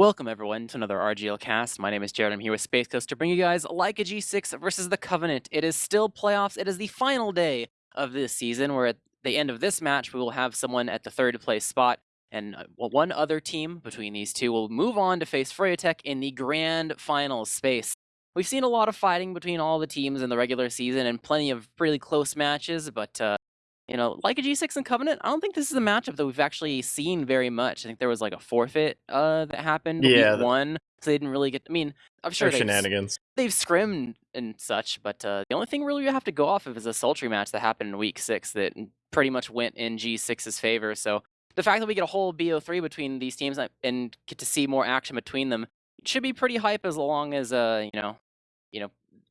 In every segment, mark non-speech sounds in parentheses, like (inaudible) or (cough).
Welcome everyone to another RGL cast. My name is Jared. I'm here with Space Coast to bring you guys like a G6 versus the Covenant. It is still playoffs. It is the final day of this season. Where at the end of this match, we will have someone at the third place spot, and uh, one other team between these two will move on to face Froyo in the grand final space. We've seen a lot of fighting between all the teams in the regular season and plenty of really close matches, but uh, you know, like a G6 and Covenant, I don't think this is a matchup that we've actually seen very much. I think there was like a forfeit uh, that happened yeah, week one, so they didn't really get. I mean, I'm sure they've, shenanigans. They've scrimmed and such, but uh, the only thing really we have to go off of is a sultry match that happened in week six that pretty much went in G6's favor. So the fact that we get a whole BO3 between these teams and get to see more action between them should be pretty hype as long as uh, you know, you know,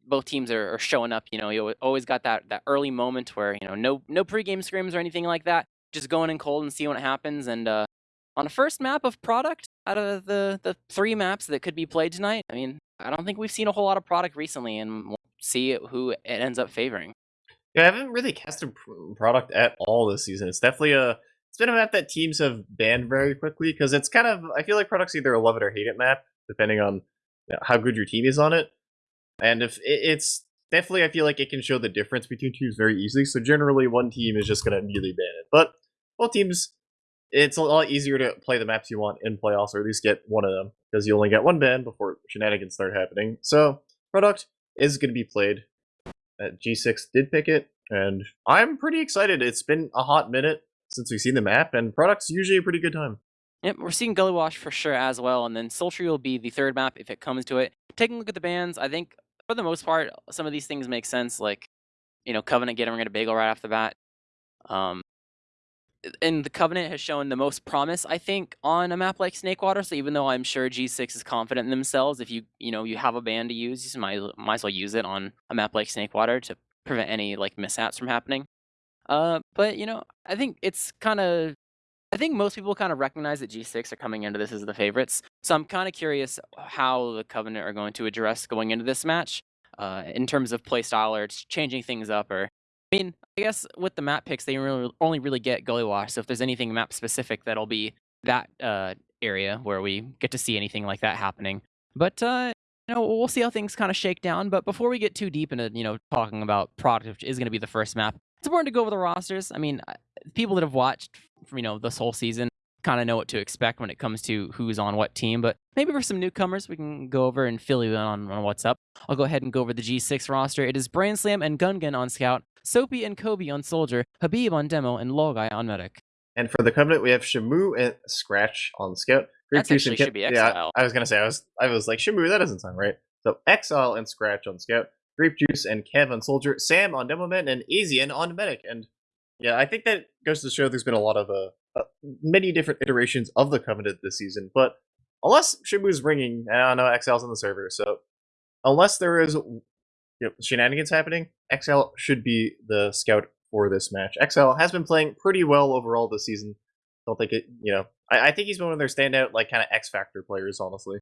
both teams are, are, showing up. You know, you always got that that early moment where you know no no pregame scrims or anything like that. Just going in cold and see what happens. And uh, on a first map of product out of the the three maps that could be played tonight, I mean, I don't think we've seen a whole lot of product recently, and we'll see who it ends up favoring. Yeah, I haven't really casted product at all this season. It's definitely a it's been a map that teams have banned very quickly because it's kind of I feel like product's either love it or hate it map depending on how good your team is on it. And if it's definitely, I feel like it can show the difference between teams very easily. So generally, one team is just going to immediately ban it. But both teams, it's a lot easier to play the maps you want in playoffs, or at least get one of them, because you only get one ban before shenanigans start happening. So product is going to be played. Uh, G6 did pick it, and I'm pretty excited. It's been a hot minute since we've seen the map, and product's usually a pretty good time. Yep, we're seeing Gully Wash for sure as well, and then Sultry will be the third map if it comes to it. Taking a look at the bans, I think for the most part, some of these things make sense. Like, you know, Covenant getting rid of Bagel right off the bat. Um, and the Covenant has shown the most promise, I think, on a map like Snakewater. So even though I'm sure G6 is confident in themselves, if you you know you have a ban to use, you might might as well use it on a map like Snakewater to prevent any like mishaps from happening. Uh, but you know, I think it's kind of I think most people kind of recognize that G6 are coming into this as the favorites. So I'm kind of curious how the Covenant are going to address going into this match uh, in terms of playstyle or changing things up. Or, I mean, I guess with the map picks, they really, only really get Gully Wash. So if there's anything map specific, that'll be that uh, area where we get to see anything like that happening. But, uh, you know, we'll see how things kind of shake down. But before we get too deep into, you know, talking about product, which is going to be the first map, it's important to go over the rosters. I mean, people that have watched you know this whole season kind of know what to expect when it comes to who's on what team. But maybe for some newcomers, we can go over and fill you in on, on what's up. I'll go ahead and go over the G6 roster. It is Brainslam and Gungan on Scout, Soapy and Kobe on Soldier, Habib on Demo, and Logai on Medic. And for the Covenant, we have Shamu and Scratch on Scout. Great That's actually should be Exile. Yeah, I was gonna say I was I was like Shamu, that doesn't sound right. So Exile and Scratch on Scout, Grape Juice and Kev on Soldier, Sam on Demo Man, and Asian on Medic. And yeah, I think that goes to show there's been a lot of uh, uh, many different iterations of the Covenant this season. But unless Shibu's ringing, I don't know, Exile's on the server, so unless there is you know, shenanigans happening, XL should be the scout for this match. XL has been playing pretty well overall this season. Don't think it, you know, I, I think he's one of their standout, like, kind of X Factor players, honestly.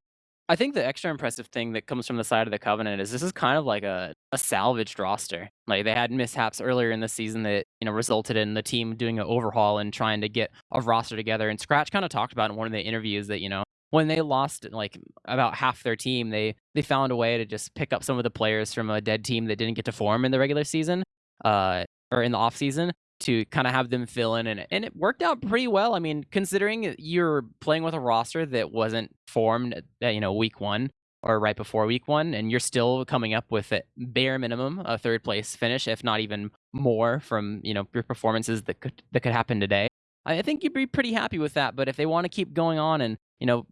I think the extra impressive thing that comes from the side of the Covenant is this is kind of like a, a salvaged roster. Like they had mishaps earlier in the season that you know resulted in the team doing an overhaul and trying to get a roster together. And Scratch kind of talked about in one of the interviews that you know when they lost like about half their team, they they found a way to just pick up some of the players from a dead team that didn't get to form in the regular season, uh, or in the off season, to kind of have them fill in and, and it worked out pretty well. I mean, considering you're playing with a roster that wasn't formed at, you know, week one or right before week one, and you're still coming up with a bare minimum a third place finish, if not even more from, you know, your performances that could, that could happen today. I think you'd be pretty happy with that. But if they want to keep going on and, you know,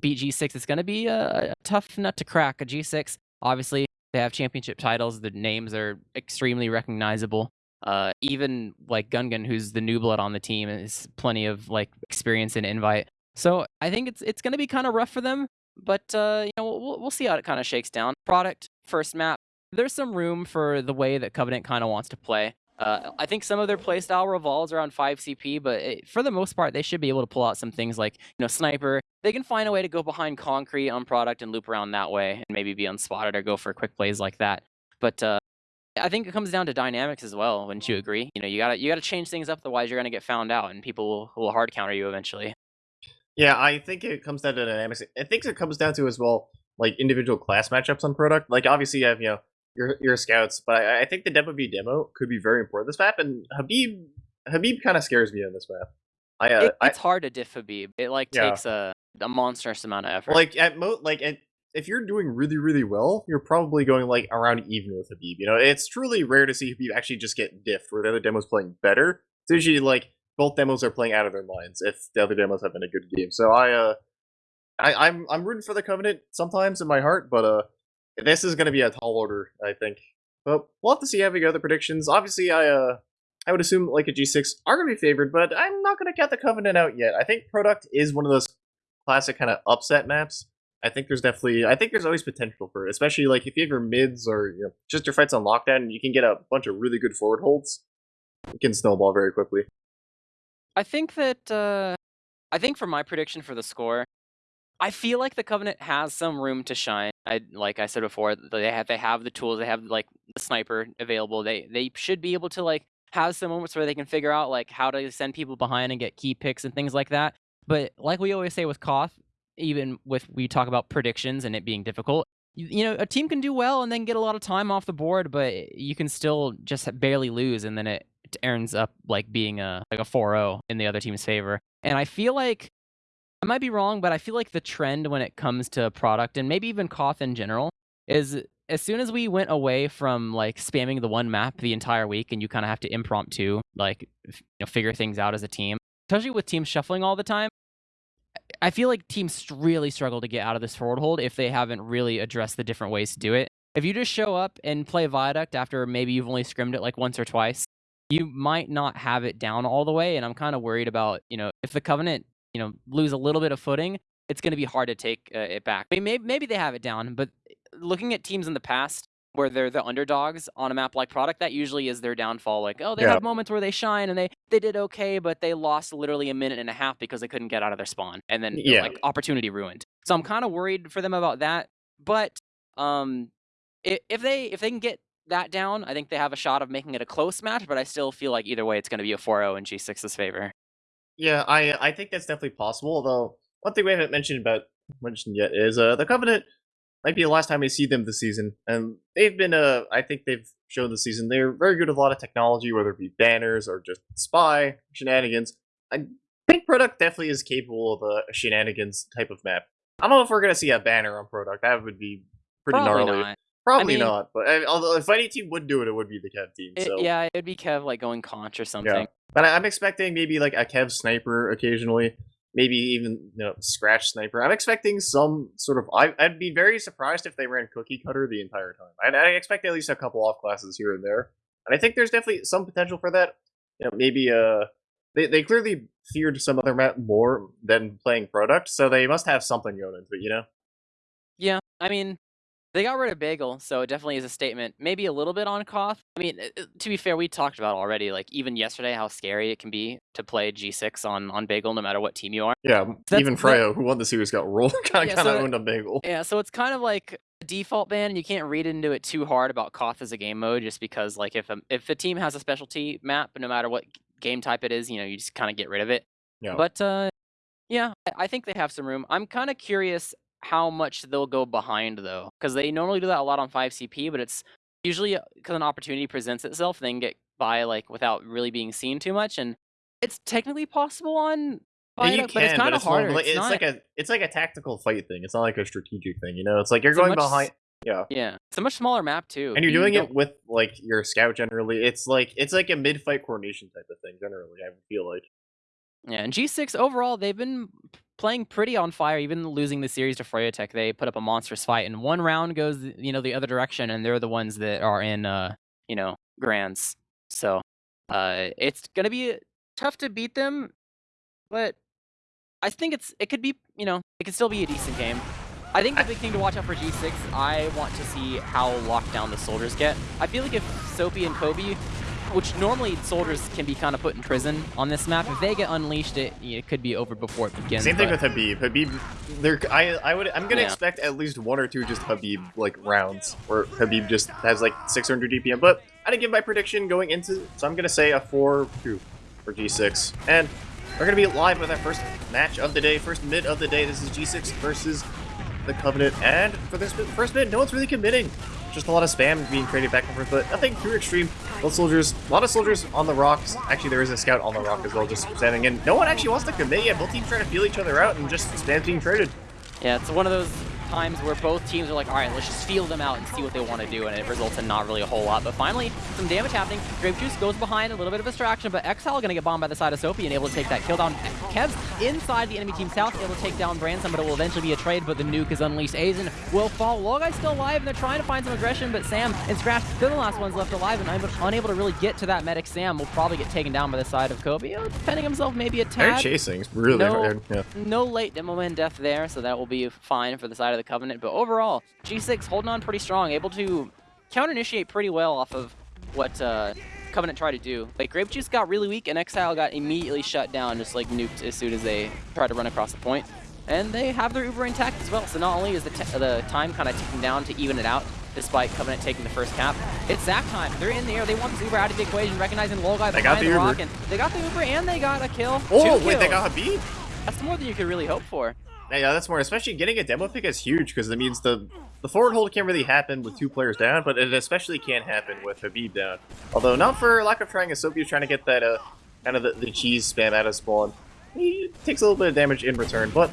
beat G6, it's going to be a, a tough nut to crack. A G6, obviously, they have championship titles. The names are extremely recognizable. Uh, even like Gungan, who's the new blood on the team, is plenty of like experience and invite. So I think it's it's going to be kind of rough for them, but uh, you know we'll we'll see how it kind of shakes down. Product first map. There's some room for the way that Covenant kind of wants to play. Uh, I think some of their playstyle revolves around 5 CP, but it, for the most part, they should be able to pull out some things like, you know, Sniper. They can find a way to go behind Concrete on product and loop around that way and maybe be unspotted or go for quick plays like that. But uh, I think it comes down to dynamics as well. Wouldn't you agree? You know, you gotta you gotta change things up, otherwise you're gonna get found out, and people will, will hard counter you eventually. Yeah, I think it comes down to dynamics. I think it comes down to as well like individual class matchups on product. Like obviously you have you know your your scouts, but I, I think the demo v demo could be very important this map. And Habib Habib kind of scares me on this map. I, uh, it, it's I, hard to diff Habib. It like yeah. takes a a monstrous amount of effort. Like at mo like at, if you're doing really really well, you're probably going like around even with Habib. You know, it's truly rare to see Habib actually just get diffed where the other demo's playing better. It's usually like both demos are playing out of their minds if the other demos have been a good game. So I uh I, I'm I'm rooting for the Covenant sometimes in my heart, but uh this is gonna be a tall order, I think. But we'll have to see how we go the predictions. Obviously I uh I would assume like a G6 are gonna be favored, but I'm not gonna count the Covenant out yet. I think Product is one of those classic kind of upset maps. I think there's definitely I think there's always potential for it, especially like if you have your mids or you know just your fights on lockdown, and you can get a bunch of really good forward holds. It can snowball very quickly. I think that uh, I think for my prediction for the score, I feel like the Covenant has some room to shine. I like I said before, they have they have the tools, they have like the sniper available. They they should be able to like have some moments where they can figure out like how to send people behind and get key picks and things like that. But like we always say with Koth, even with we talk about predictions and it being difficult, you, know, a team can do well and then get a lot of time off the board, but you can still just barely lose and then it ends up like being a like a 4-0 in the other team's favor. And I feel like I might be wrong, but I feel like the trend when it comes to product and maybe even Koth in general is as soon as we went away from like spamming the one map the entire week and you kind of have to impromptu like you know figure things out as a team, especially with teams shuffling all the time. I feel like teams really struggle to get out of this forward hold if they haven't really addressed the different ways to do it. If you just show up and play Viaduct after maybe you've only scrimmed it like once or twice, you might not have it down all the way. And I'm kind of worried about, you know, if the Covenant, you know, lose a little bit of footing, it's going to be hard to take uh, it back. Maybe, maybe they have it down, but looking at teams in the past where they're the underdogs on a map like Product, that usually is their downfall. Like, oh, they yeah. have moments where they shine and they, they did okay, but they lost literally a minute and a half because they couldn't get out of their spawn. And then, yeah. like, opportunity ruined. So I'm kind of worried for them about that. But um, if they if they can get that down, I think they have a shot of making it a close match, but I still feel like either way it's going to be a 4-0 in G6's favor. Yeah, I I think that's definitely possible, although one thing we haven't mentioned about mentioned yet is uh the Covenant might be the last time we see them this season, and they've been uh I think they've shown this season they're very good with a lot of technology, whether it be banners or just spy shenanigans. I think Product definitely is capable of a shenanigans type of map. I don't know if we're gonna see a banner on Product. That would be pretty Probably gnarly. Not. Probably I mean, not, but I, although if any team would do it, it would be the Kev team. So. It, yeah, it'd be Kev like going conch or something. Yeah. But I, am expecting maybe like a Kev sniper occasionally, maybe even you know scratch sniper. I'm expecting some sort of. I, would be very surprised if they ran cookie cutter the entire time. I'd, I expect at least a couple off classes here and there, and I think there's definitely some potential for that. You know, maybe uh, they they clearly feared some other map more than playing product, so they must have something going into it. You know. Yeah, I mean, they got rid of Bagel, so it definitely is a statement. Maybe a little bit on Koth. I mean, uh, uh, to be fair, we talked about already, like even yesterday, how scary it can be to play G6 on on Bagel, no matter what team you are. Yeah, so even Froyo, who won the series, got rolled. (laughs) kind of yeah, kind of so, owned a Bagel. Yeah, so it's kind of like a default ban, and you can't read into it too hard about Koth as a game mode, just because like if a, if a team has a specialty map, no matter what game type it is, you know, you just kind of get rid of it. Yeah. But uh, yeah, I think they have some room. I'm kind of curious how much they'll go behind though, because they normally do that a lot on 5CP, but it's usually because uh, an opportunity presents itself, they can get by like without really being seen too much, and it's technically possible on. Yeah, you can, but it's kind of harder. More, it's, it's like a it's like a tactical fight thing. It's not like a strategic thing. You know, it's like you're it's going behind. Yeah. Yeah. It's a much smaller map too. And you're you doing it with like your scout generally. It's like it's like a mid fight coordination type of thing generally, I feel like. Yeah, and G6 overall, they've been playing pretty on fire, even losing the series to Froyotech. They put up a monstrous fight, and one round goes, you know, the other direction, and they're the ones that are in, uh, you know, grands. So, uh, it's gonna be tough to beat them, but I think it's it could be, you know, it could still be a decent game. I think the big thing to watch out for G6, I want to see how locked down the soldiers get. I feel like if Soapy and Kobe which normally soldiers can be kind of put in prison on this map. If they get unleashed, it it could be over before it begins. Same thing with Habib. Habib, there, I I would I'm gonna yeah. expect at least one or two just Habib like rounds where Habib just has like 600 DPM. But I didn't give my prediction going into, so I'm gonna say a four two for G6. And We're going to be live with our first match of the day, first mid of the day. This is G6 versus the Covenant. And for this first mid, no one's really committing. Just a lot of spam being traded back and forth, but nothing too extreme. Both soldiers, a lot of soldiers on the rocks. Actually, there is a scout on the rock as well, just standing in. No one actually wants to commit yet. Both teams trying to feel each other out and just spam being traded. Yeah, it's one of those times where both teams are like, all right, let's just feel them out and see what they want to do, and it results in not really a whole lot. But finally, some damage happening. Grape Juice goes behind, a little bit of distraction, but Exile going to get bombed by the side of Soapy and able to take that kill down. Kev's inside the enemy team's house, able to take down Branson, but it will eventually be a trade, but the nuke is unleashed. Azen will fall. Logai's still alive, and they're trying to find some aggression, but Sam and Scratch, they're the last ones left alive, and unable to really get to that medic. Sam will probably get taken down by the side of Kobe, defending himself maybe a tad. They're chasing. It's really no, hard. Yeah. No late demo man death there, so that will be fine for the side of the Covenant, but overall, overall, G6 holding on pretty strong, able to counter-initiate pretty well off of what uh, Covenant tried to do. Like, Grape Juice got really weak, and Exile got immediately shut down, just like nuked as soon as they tried to run across the point. And they have their Uber intact as well, so not only is the, the time kind of ticking down to even it out, despite Covenant taking the first cap. It's Zac time. They're in the air. They want this Uber out of the equation, recognizing Logai behind the, the rock. And they got the Uber and they got a kill. Oh, wait, they got Habib? That's more than you could really hope for. Yeah, that's more. Especially getting a demo pick is huge because it means the the forward hold can't really happen with two players down, but it especially can't happen with Habib down. Although not for lack of trying, as Soapy trying to get that uh kind of the, the cheese spam out of spawn. He takes a little bit of damage in return, but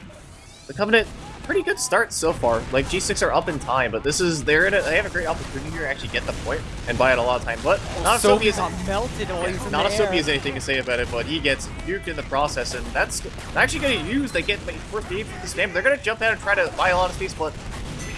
the Covenant pretty good start so far. Like G6 are up in time, but this is they're in a, they have a great opportunity here to actually get the point and buy it a lot of time. But oh, not Soapy is melted yeah, Not Soapy has anything to say about it, but he gets nuked in the process, and that's actually going to use. They get first beam for the spam. They're going to jump out and try to buy a lot of space, but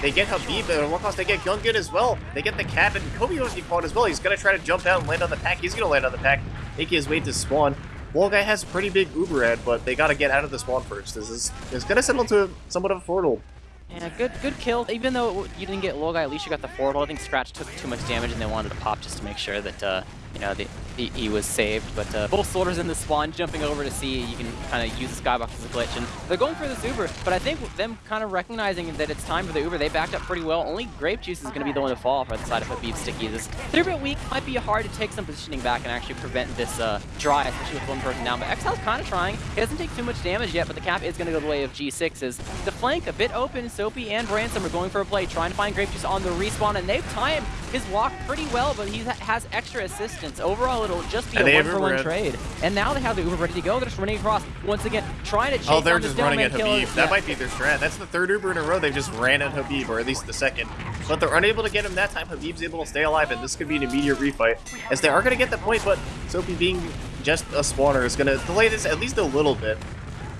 they get Habib, but at one cost they get Gungan as well. They get the cap, and Kobe was caught as well. He's going to try to jump out and land on the pack. He's going to land on the pack, make his way to spawn. Wall guy has a pretty big Uber head, but they got to get out of the spawn first. This is it's to settle to somewhat of a portal. Yeah, good good kill. Even though you didn't get Logai, at least you got the forward I think Scratch took too much damage and they wanted to pop just to make sure that, uh, you know, the, he, he, was saved. But uh, both soldiers in the spawn jumping over to see you can kind of use the skybox as a glitch. And they're going for this Uber, but I think them kind of recognizing that it's time for the Uber, they backed up pretty well. Only Grape Juice is going to be the one to fall for the side of a Habib Sticky. This 3-bit weak might be hard to take some positioning back and actually prevent this uh, dry, especially with one person down. But Exile's kind of trying. He doesn't take too much damage yet, but the cap is going to go the way of G6. Is the flank a bit open? Soapy and Branson are going for a play, trying to find Grape Juice on the respawn, and they've timed his walk pretty well, but he has extra assistance. Overall, it'll just be and a one-for-one trade. And now they have the Uber ready to go. They're just running across once again, trying to oh, chase Oh, they're just running at Habib. That yeah. might be their strat. That's the third Uber in a row. They've just ran at Habib, or at least the second. But they're unable to get him that time. Habib's able to stay alive, and this could be an immediate refight. As they are going to get the point, but Soapy being just a spawner is going to delay this at least a little bit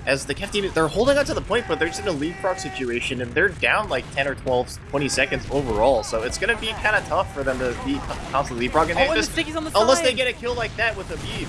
as the Kev team, they're holding on to the point, but they're just in a leapfrog situation, and they're down like 10 or 12, 20 seconds overall, so it's going to be kind of tough for them to be constantly leapfrogging. Oh, and the on the Unless they get a kill like that with a beam.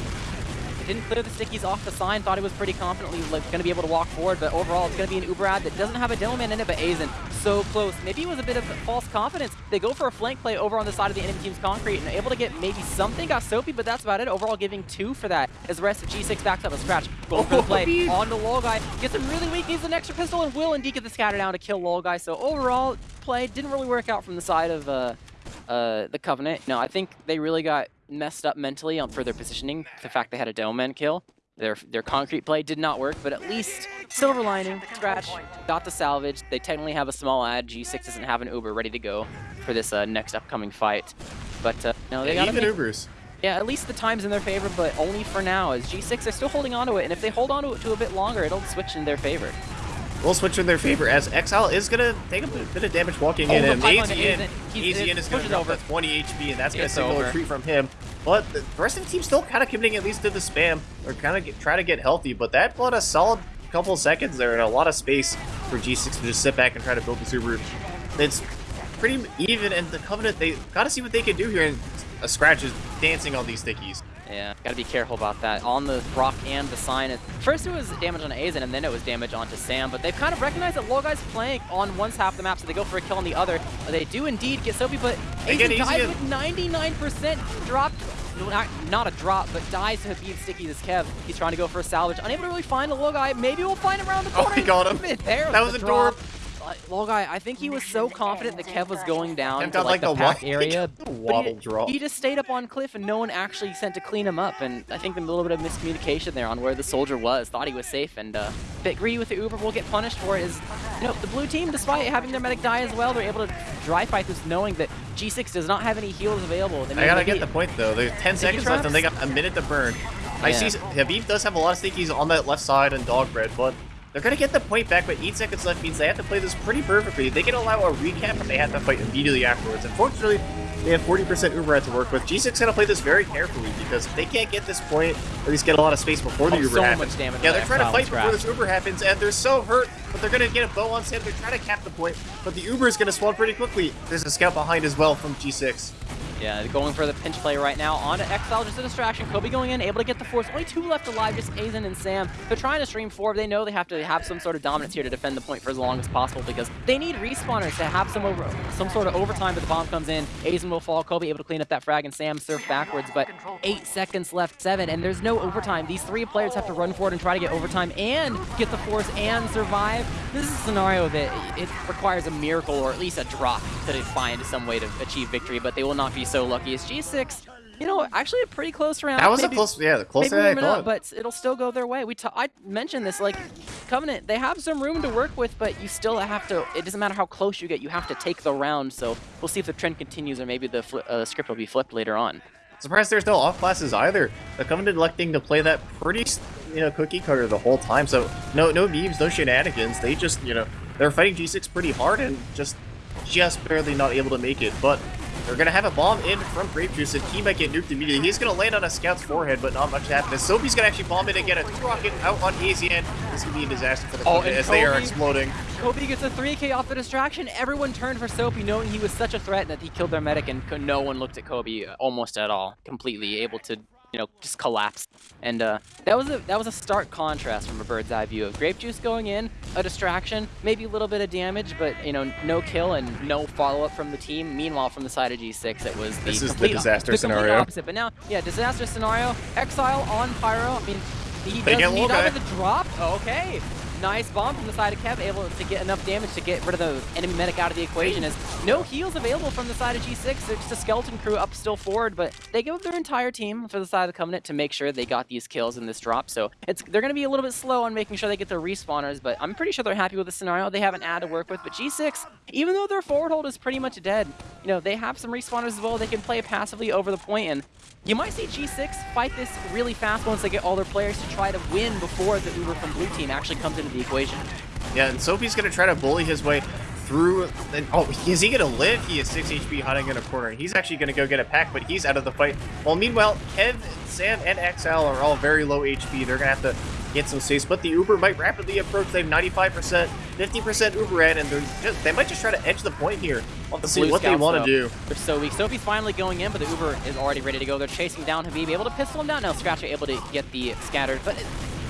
Didn't clear the stickies off the sign, thought he was pretty confidently like, going to be able to walk forward, but overall it's going to be an Uber ad that doesn't have a Demoman in it, but Azen so close. Maybe it was a bit of false confidence. They go for a flank play over on the side of the enemy team's concrete and able to get maybe something. Got Soapy, but that's about it. Overall giving two for that as the rest of G6 backs up a scratch. Going for the play on the Lol guy. Gets him really weak, needs an extra pistol, and will indeed get the scatter down to kill Lol guy. So overall, play didn't really work out from the side of uh, uh, the Covenant. No, I think they really got messed up mentally on further positioning. The fact they had a dome Doman kill. Their their concrete play did not work, but at least silver lining, Scratch got the salvage. They technically have a small ad. G6 doesn't have an Uber ready to go for this uh, next upcoming fight. But uh, no, they yeah, got even Ubers. Yeah, at least the time's in their favor, but only for now, as G6 are still holding on to it, and if they hold on to it to a bit longer, it'll switch in their favor. We'll switch in their favor as Exile is going to take a bit of damage walking oh, in, and AZN, AZN is going to drop over. 20 HP, and that's going to signal a retreat from him. But the rest of the team still kind of committing at least to the spam, or kind of try to get healthy, but that bought a solid couple seconds there and a lot of space for G6 to just sit back and try to build the super. It's pretty even, and the Covenant, they got to see what they can do here, and a Scratch is dancing on these stickies. Yeah, gotta be careful about that. On the rock and the sign. First it was damage on Azen, and then it was damage onto Sam, but they've kind of recognized that Logai's playing on one half of the map, so they go for a kill on the other. They do indeed get Soapy, but Azen dies with 99% dropped not, not, a drop, but dies to Habib Sticky this Kev. He's trying to go for a salvage. Unable to really find the Logai. Maybe we'll find him around the corner. Oh, he got him. (laughs) There that was, a door. Well, guy, I think he was so confident that Kev was going down Kev to like, like the a pack area. (laughs) but he, drop. He just stayed up on cliff and no one actually sent to clean him up. And I think a little bit of miscommunication there on where the soldier was. Thought he was safe and uh, bit greedy with the Uber will get punished for it. Is you know the blue team, despite having their medic die as well, they're able to dry fight this, knowing that G6 does not have any heals available. They I gotta get the point though. There's 10 seconds left and they got a minute to burn. I see Habib does have a lot of sneakies on that left side and dog bread, but they're gonna get the point back, but 8 seconds left means they have to play this pretty perfectly. They can allow a recap, but they have to fight immediately afterwards. Unfortunately, they have 40% Uber to work with. G6 gonna play this very carefully because if they can't get this point, or at least get a lot of space before the Oh, Uber so happens. much damage yeah, they're trying to fight before this Uber happens, and they're so hurt, but they're gonna get a bow on Sam. They're trying to cap the point, but the Uber is gonna spawn pretty quickly. There's a scout behind as well from G6. Yeah, going for the pinch play right now on to Exile, just a distraction. Kobe going in, able to get the force. Only two left alive, just Aizen and Sam. They're trying to stream forward. They know they have to have some sort of dominance here to defend the point for as long as possible because they need respawners to have some over, some sort of overtime. But the bomb comes in, Aizen will fall. Kobe able to clean up that frag, and Sam surf backwards. But eight seconds left, seven, and there's no overtime. These three players have to run forward and try to get overtime and get the force and survive. This is a scenario that it requires a miracle or at least a drop to find some way to achieve victory, but they will not be so lucky as G6. You know, actually a pretty close round. That was maybe, a close, yeah, the maybe than up, but it'll still go their way. We ta- I mentioned this, like, Covenant, they have some room to work with, but you still have to, it doesn't matter how close you get, you have to take the round, so we'll see if the trend continues or maybe the uh, script will be flipped later on. Surprised there's no off classes either. The Covenant electing to play that pretty, you know, cookie cutter the whole time. So no, no memes, no shenanigans. They just, you know, they're fighting G6 pretty hard and just, just barely not able to make it. But they're gonna have a bomb in from Grape Juice, and he might get nuked immediately. He's gonna land on a scout's forehead, but not much happens. Soapy's gonna actually bomb it again. A two rocket out on AZN. This could be a disaster for the Oh, and as they are exploding. Kobe gets a 3k off the distraction. Everyone turned for Soapy, knowing he was such a threat that he killed their medic, and no one looked at Kobe almost at all. Completely able to, you know, just collapse. And uh, that was a that was a stark contrast from a bird's eye view of Grape Juice going in, a distraction, maybe a little bit of damage, but you know, no kill and no follow up from the team. Meanwhile, from the side of G6, it was the This is the complete, disaster the scenario. opposite. But now, yeah, disaster scenario. Exile on Pyro. I mean, he They does get need of the drop. Okay. Nice bomb from the side of Kev, able to get enough damage to get rid of the enemy medic out of the equation. As no heals available from the side of G6, they're just a skeleton crew up still forward, but they give up their entire team for the side of the Covenant to make sure they got these kills in this drop. So it's they're going to be a little bit slow on making sure they get their respawners, but I'm pretty sure they're happy with the scenario. They have an ad to work with, but G6, even though their forward hold is pretty much dead, you know, they have some respawners as well. They can play passively over the point, and you might see G6 fight this really fast once they get all their players to try to win before the Uber from blue team actually comes into the equation. Yeah, and Soapy's gonna try to bully his way through. And, oh, is he gonna live? He is 6 HP hiding in a corner. He's actually gonna go get a pack, but he's out of the fight. Well, meanwhile, Kev, Sam, and XL are all very low HP. They're gonna have to get some space, but the Uber might rapidly approach. They have 95%, 50% Uber at, and they're just, they might just try to edge the point here. We'll to see what they want to do. They're so weak. Soapy's finally going in, but the Uber is already ready to go. They're chasing down Habib, able to pistol him down. Now Scratcher able to get the scattered, but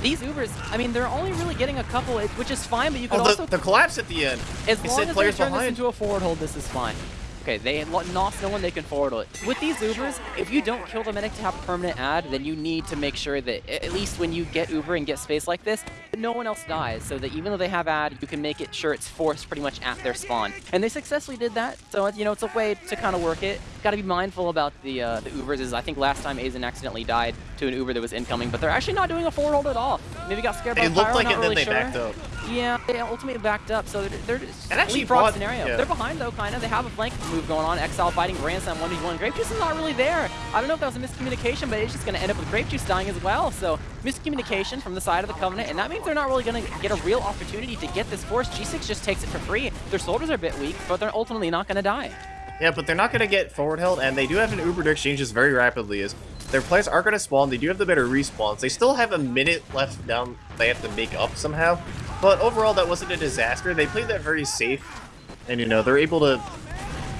these Ubers, I mean, they're only really getting a couple, which is fine, but you could Oh, also the, the collapse at the end. As long as they players turn this into a forward hold, this is fine. Okay, they lo- lost no one they can forward it. With these Ubers, if you don't kill the medic to have a permanent ad, then you need to make sure that at least when you get Uber and get space like this, no one else dies, so that even though they have ad, you can make it sure it's forced pretty much at their spawn. And they successfully did that, so you know it's a way to kind of work it. Got to be mindful about the uh, the Ubers. Is I think last time Aizen accidentally died to an Uber that was incoming, but they're actually not doing a forward hold at all. Maybe got scared by It looked Pyro, like it, then they sure. backed up. Yeah, they ultimately backed up, so they're, they're just actually bought- scenario. yeah. They're behind though, kind of. They have a flank move going on. Exile fighting Grandson 1v1. Grape Juice is not really there. I don't know if that was a miscommunication, but it's just going to end up with Grape Juice dying as well. So miscommunication from the side of the Covenant, and that means they're not really going to get a real opportunity to get this force. G6 just takes it for free. Their soldiers are a bit weak, but they're ultimately not going to die. Yeah, but they're not going to get forward held, and they do have an Uber to exchange this very rapidly. As their players are going to spawn, they do have the better respawns. They still have a minute left down. They have to make up somehow. But overall, that wasn't a disaster. They played that very safe, and you know they're able to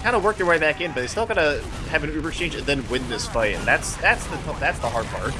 kind of work their way back in. But they still got to have an Uber exchange and then win this fight, and that's that's the that's the hard part.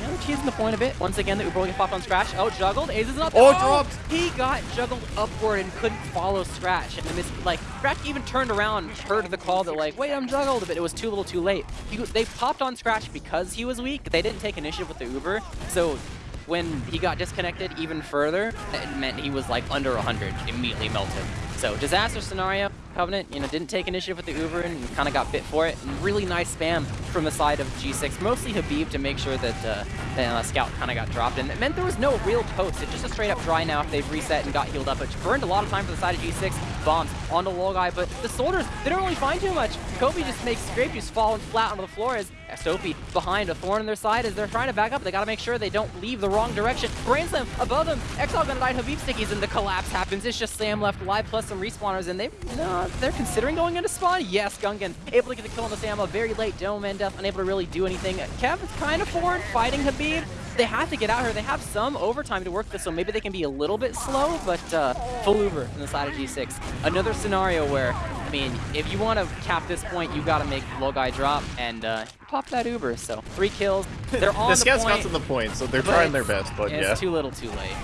Yeah, they're teasing the point a bit. Once again, the Uber will get popped on Scratch. Oh, juggled. Ace is up. Oh, it dropped. He got juggled upward and couldn't follow Scratch. And this, like, Scratch even turned around, heard the call that, like, wait, I'm juggled, but it was too little too late. He, they popped on Scratch because he was weak. They didn't take initiative with the Uber. So when he got disconnected even further, it meant he was, like, under 100, immediately melted. So disaster scenario, Covenant, you know, didn't take initiative with the Uber and kind of got bit for it. And really nice spam from the side of G6, mostly Habib to make sure that uh, the uh, scout kind of got dropped. And it meant there was no real post. It's just a straight up dry now if they've reset and got healed up, which burned a lot of time for the side of G6. Bombs onto Logai, but the soldiers, they don't really find too much. Kobe just makes Grape Juice fall flat onto the floor as Soapy behind a thorn on their side as they're trying to back up. They got to make sure they don't leave the wrong direction. Brain Slam above them. Exile gonna die. Habib stickies and the collapse happens. It's just Sam left alive plus some respawners and they no, they're considering going into spawn. Yes, Gungan able to get the kill on the Sam very late. Dome and Death unable to really do anything. Kev is kind of forward fighting Habib they have to get out here. They have some overtime to work this, so maybe they can be a little bit slow, but uh, full Uber on the side of G6. Another scenario where, I mean, if you want to cap this point, you got to make Logai drop and uh, pop that Uber. So three kills. (laughs) They're on the, the scouts point, got to the point, so they're trying their best, but yeah. It's too little too late.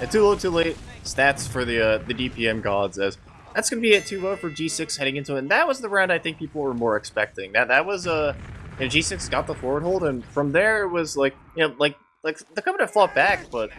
Yeah, too little too late. Stats for the uh, the DPM gods as that's going to be it 2-0 for G6 heading into it. And that was the round I think people were more expecting. That that was a... Uh, you know, G6 got the forward hold, and from there it was like, you know, like like the Covenant fought back, but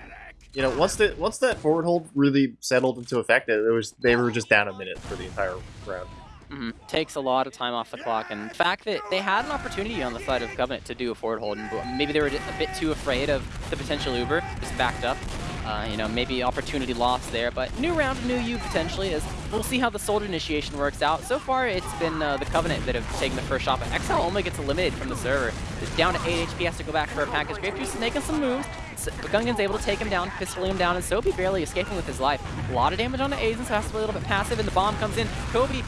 you know, once the once that forward hold really settled into effect, it was they were just down a minute for the entire round. Mm -hmm. Takes a lot of time off the clock, and the fact that they had an opportunity on the side of Covenant to do a forward hold, and maybe they were a bit too afraid of the potential Uber, just backed up. Uh, you know, maybe opportunity lost there, but new round, new you potentially, as we'll see how the Soldier initiation works out. So far, it's been uh, the Covenant that have taken the first shot, but Exile only gets eliminated from the server. It's down to 8 HP, has to go back for a package. Grape Juice is making some moves. Gungan's able to take him down, pistoling him down, and Soapy barely escaping with his life. A lot of damage on the Azen, so has to be a little bit passive, and the bomb comes in. Kobe,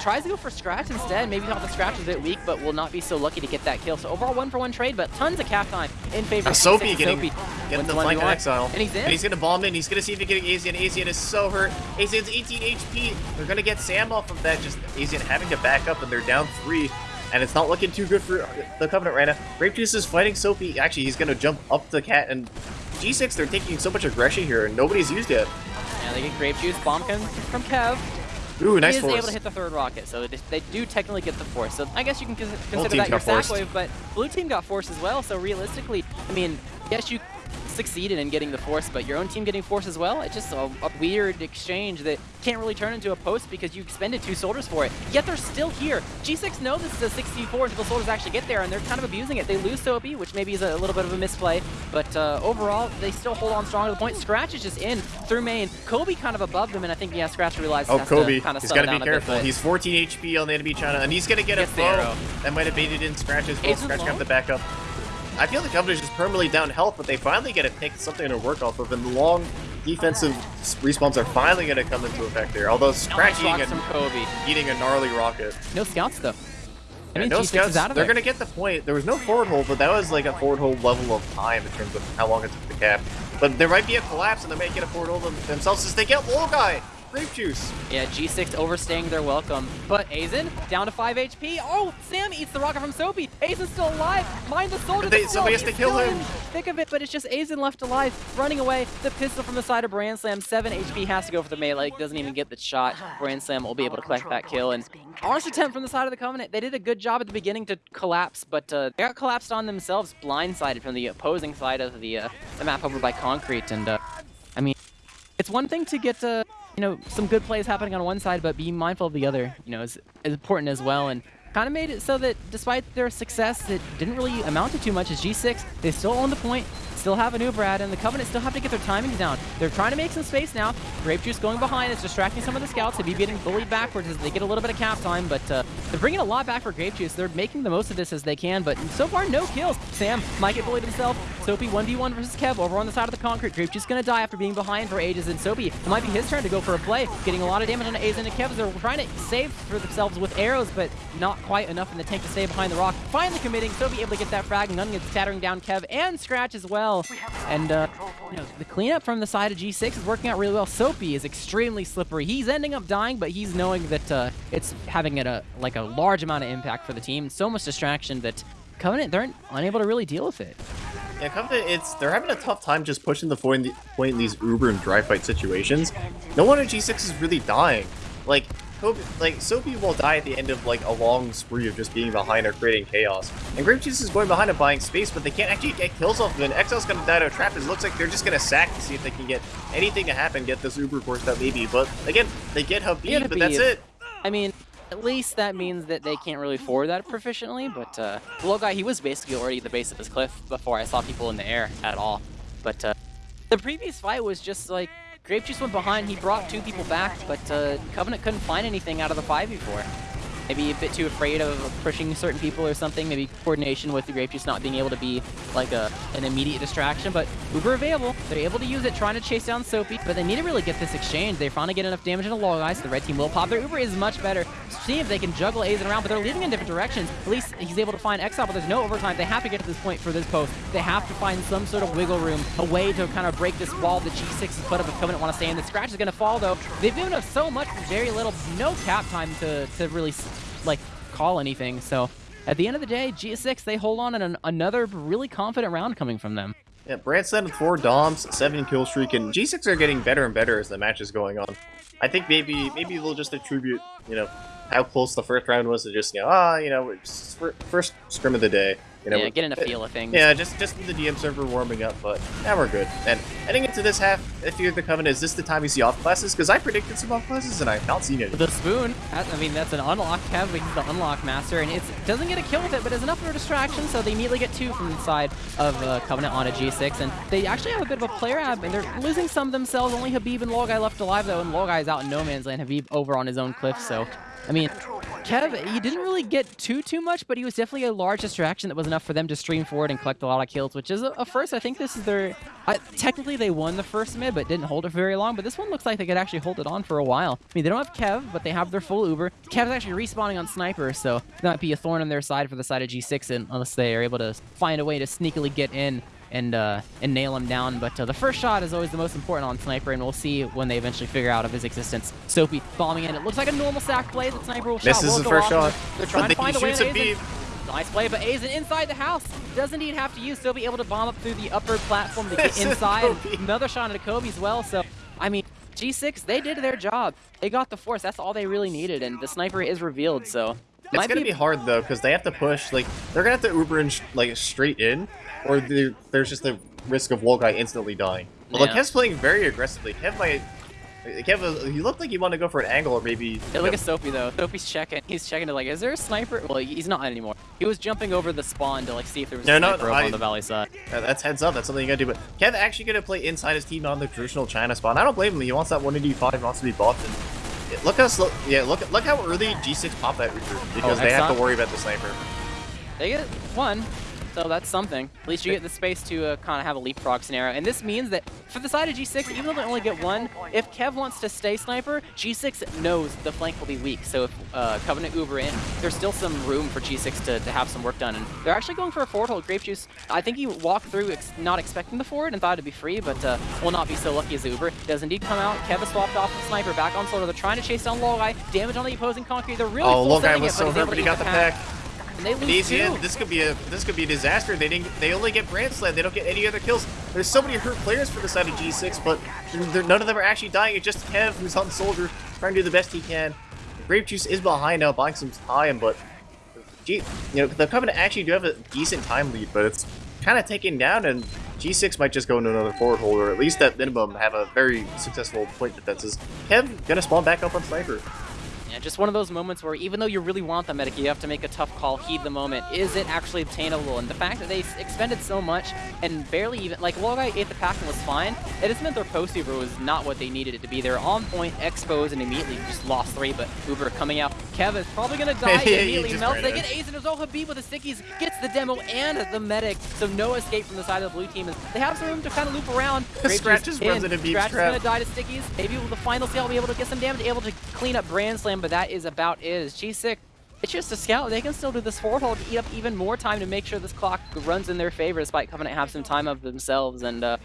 tries to go for Scratch instead. Maybe thought the Scratch was a bit weak, but will not be so lucky to get that kill. So overall, one for one trade, but tons of cap time in favor of Soapy getting, Soapy getting the flank on Exile. And he's in. And he's going to bomb in. He's going to see if he can get Azian. Azian is so hurt. Azian's 18 HP. They're going to get Sam off of that. Just Azian having to back up, and they're down three. And it's not looking too good for the Covenant right now. Grape Juice is fighting Soapy. Actually, he's going to jump up the cat. And G6, they're taking so much aggression here, and nobody's used it. Yeah, they get Grape Juice. Bomb from Kev. Ooh, nice he is force. able to hit the third rocket, so they do technically get the force. So I guess you can consider that your sack wave, but blue team got force as well. So realistically, I mean, yes, you succeeded in getting the force, but your own team getting force as well, it's just a, a, weird exchange that can't really turn into a post because you expended two soldiers for it. Yet they're still here. G6 know this is a 64 until the soldiers actually get there, and they're kind of abusing it. They lose Soapy, which maybe is a little bit of a misplay, but uh, overall, they still hold on strong to the point. Scratch is just in through main. Kobe kind of above them, and I think, yeah, Scratch realized Oh, Kobe, kind of he's got to be careful. Bit, he's 14 HP on the enemy China, and he's going to get a throw. That might have baited in Scratch's well. Scratch got the backup. I feel the Covenant is just permanently down health, but they finally get to pick something to work off of, and the long defensive respawns are finally going to come into effect there. Although Scratch eating a, eating a gnarly rocket. No scouts, though. I mean, no scouts. They're going to get the point. There was no forward hold, but that was like a forward hold level of time in terms of how long it took to cap. But there might be a collapse, and they might get a forward hold themselves as they get Logai grape juice. Yeah, G6 overstaying their welcome. But Azen, down to 5 HP. Oh, Sam eats the rocket from Soapy. Azen's still alive. Mind the soldier. They, somebody has to kill him. Thick of it, but it's just Azen left alive, running away. The pistol from the side of Brainslam. 7 HP has to go for the melee. Doesn't even get the shot. Brainslam will be able to collect that kill. And Arse attempt from the side of the Covenant. They did a good job at the beginning to collapse, but uh, they got collapsed on themselves, blindsided from the opposing side of the, uh, the map over by Concrete. And, uh, I mean, it's one thing to get to you know, some good plays happening on one side, but being mindful of the other, you know, is, is important as well. And kind of made it so that despite their success, it didn't really amount to too much as G6. They still own the point, still have a new Brad, and the Covenant still have to get their timings down. They're trying to make some space now. Grape Juice going behind is distracting some of the scouts to be getting bullied backwards as they get a little bit of cap time, but uh, they're bringing a lot back for Grape Juice. They're making the most of this as they can, but so far, no kills. Sam might get bullied himself. Soapy 1v1 versus Kev over on the side of the concrete. Grape Juice gonna die after being behind for ages, and Soapy, it might be his turn to go for a play, getting a lot of damage on Azen and Kev. They're trying to save for themselves with arrows, but not quite enough in the tank to stay behind the rock. Finally committing, Soapy able to get that frag, and Gungan gets scattering down Kev and Scratch as well. And uh, you know, the cleanup from the side of G6 is working out really well. Soapy is extremely slippery. He's ending up dying, but he's knowing that uh, it's having a, like a large amount of impact for the team. So much distraction that Covenant, they're unable to really deal with it. Yeah, Covenant, it's they're having a tough time just pushing the point, point in these Uber and dry fight situations. No one at G6 is really dying. Like, Kobe, like Soapy will die at the end of like a long spree of just being behind or creating chaos. And Grape Juice is going behind and buying space, but they can't actually get kills off of it. And Exile's gonna die to a trap. It looks like they're just gonna sack to see if they can get anything to happen, get this Uber course that maybe. But again, they get Habib, but that's it. I mean, at least that means that they can't really forward that proficiently, but uh, the low guy, he was basically already at the base of this cliff before I saw people in the air at all. But uh, the previous fight was just like, Grape Juice went behind, he brought two people back, but uh, Covenant couldn't find anything out of the 5v4 maybe a bit too afraid of pushing certain people or something. Maybe coordination with the Grape Juice not being able to be like a an immediate distraction. But Uber available. They're able to use it, trying to chase down Soapy. But they need to really get this exchange. They finally get enough damage in a low ice. The red team will pop. Their Uber is much better. See if they can juggle Azen around, but they're leading in different directions. At least he's able to find Exile, but there's no overtime. They have to get to this point for this post. They have to find some sort of wiggle room, a way to kind of break this wall the G6 has put up if Covenant want to stay in. The Scratch is going to fall, though. They've given up so much very little, no cap time to, to really, like, call anything. So at the end of the day, G6, they hold on in an, another really confident round coming from them. Yeah, Brandstead with four Doms, seven kill streak, and G6 are getting better and better as the match is going on. I think maybe maybe they'll just attribute, you know, how close the first round was to just, you know, ah, you know, first scrim of the day. You know, yeah, getting a feel of things. Yeah, just just the DM server warming up, but now we're good. And heading into this half, if you're the Covenant, is this the time you see off classes? Because I predicted some off classes and I've not seen it. The spoon, I mean, that's an unlock tab, but he's the unlock master, and it doesn't get a kill with it, but it's enough for a distraction, so they immediately get two from the side of uh, Covenant on a G6, and they actually have a bit of a player ab, and they're losing some themselves. Only Habib and Logai left alive, though, and Logai is out in no man's land. Habib over on his own cliff, so I mean, Kev, he didn't really get too, too much, but he was definitely a large distraction that was enough for them to stream forward and collect a lot of kills, which is a, a first. I think this is their... Technically, they won the first mid, but didn't hold it for very long, but this one looks like they could actually hold it on for a while. I mean, they don't have Kev, but they have their full Uber. Kev's actually respawning on Sniper, so that might be a thorn on their side for the side of G6 unless they are able to find a way to sneakily get in and uh, and nail him down. But uh, the first shot is always the most important on Sniper, and we'll see when they eventually figure out of his existence. Soapy bombing in. It looks like a normal sack play. The Sniper will this shot is will the first shot. They're trying to (laughs) find a way to Nice play, but Azen inside the house. Doesn't even have to use. Still be able to bomb up through the upper platform to (laughs) get inside. Another shot at Kobe as well. So, I mean, G6, they did their job. They got the force. That's all they really needed, and the sniper is revealed, so... It's gonna be... be hard, though, because they have to push, like, they're gonna have to Uber in, like, straight in, or there's just a risk of Guy instantly dying. Well, yeah. Kev's playing very aggressively. Kev might... Kev, uh, he looked like he wanted to go for an angle or maybe... Yeah, look at Soapy, though. Soapy's checking. He's checking to, like, is there a sniper? Well, he's not anymore. He was jumping over the spawn to, like, see if there was no, a sniper no, I, on the valley side. that's heads up. That's something you gotta do. But Kev actually gonna play inside his team on the traditional China spawn. I don't blame him. He wants that 185, wants to be buffed. And look how slow... Yeah, look, look how early G6 popped that recruit. Because oh, they have to worry about the sniper. They get one so that's something. At least you get the space to uh, kind of have a leapfrog scenario. And this means that for the side of G6, even though they only get one, if Kev wants to stay sniper, G6 knows the flank will be weak. So if uh, Covenant Uber in, there's still some room for G6 to, to have some work done. And they're actually going for a forward hold. Grape Juice, I think he walked through ex not expecting the forward and thought it'd be free, but uh, will not be so lucky as Uber. Does indeed come out. Kev is swapped off the sniper back on Slaughter. They're trying to chase down Logai. Damage on the opposing concrete. They're really oh, Logai was so hurt, but he got the pack. pack. And they lose two. This could be a this could be a disaster. They didn't. They only get Brandsled. They don't get any other kills. There's so many hurt players for the side of G6, but none of them are actually dying. It's just Kev, who's on Soldier, trying to do the best he can. Grape Juice is behind now, buying some time, but G, you know, the Covenant actually do have a decent time lead, but it's kind of taken down, and G6 might just go into another forward hold, or at least at minimum have a very successful point defenses. Kev gonna spawn back up on Sniper. Just one of those moments where even though you really want the medic, you have to make a tough call, heed the moment. Is it actually obtainable? And the fact that they expended so much and barely even, like, Logai ate the pack and was fine, it just meant their post Uber was not what they needed it to be. They're on point, exposed, and immediately just lost three, but Uber coming out. Kev is probably going (laughs) to die yeah, immediately. Melts, they get Ace, and there's all Habib with the stickies, gets the demo and the medic, so no escape from the side of the blue team. They have some room to kind of loop around. (laughs) Scratch just runs into Scratch is going to die to stickies. Maybe with the final seal will be able to get some damage, able to clean up Brainslam, but that is about is. G6, it's just a scout. They can still do this forward hold to eat up even more time to make sure this clock runs in their favor despite Covenant have some time of themselves. And uh,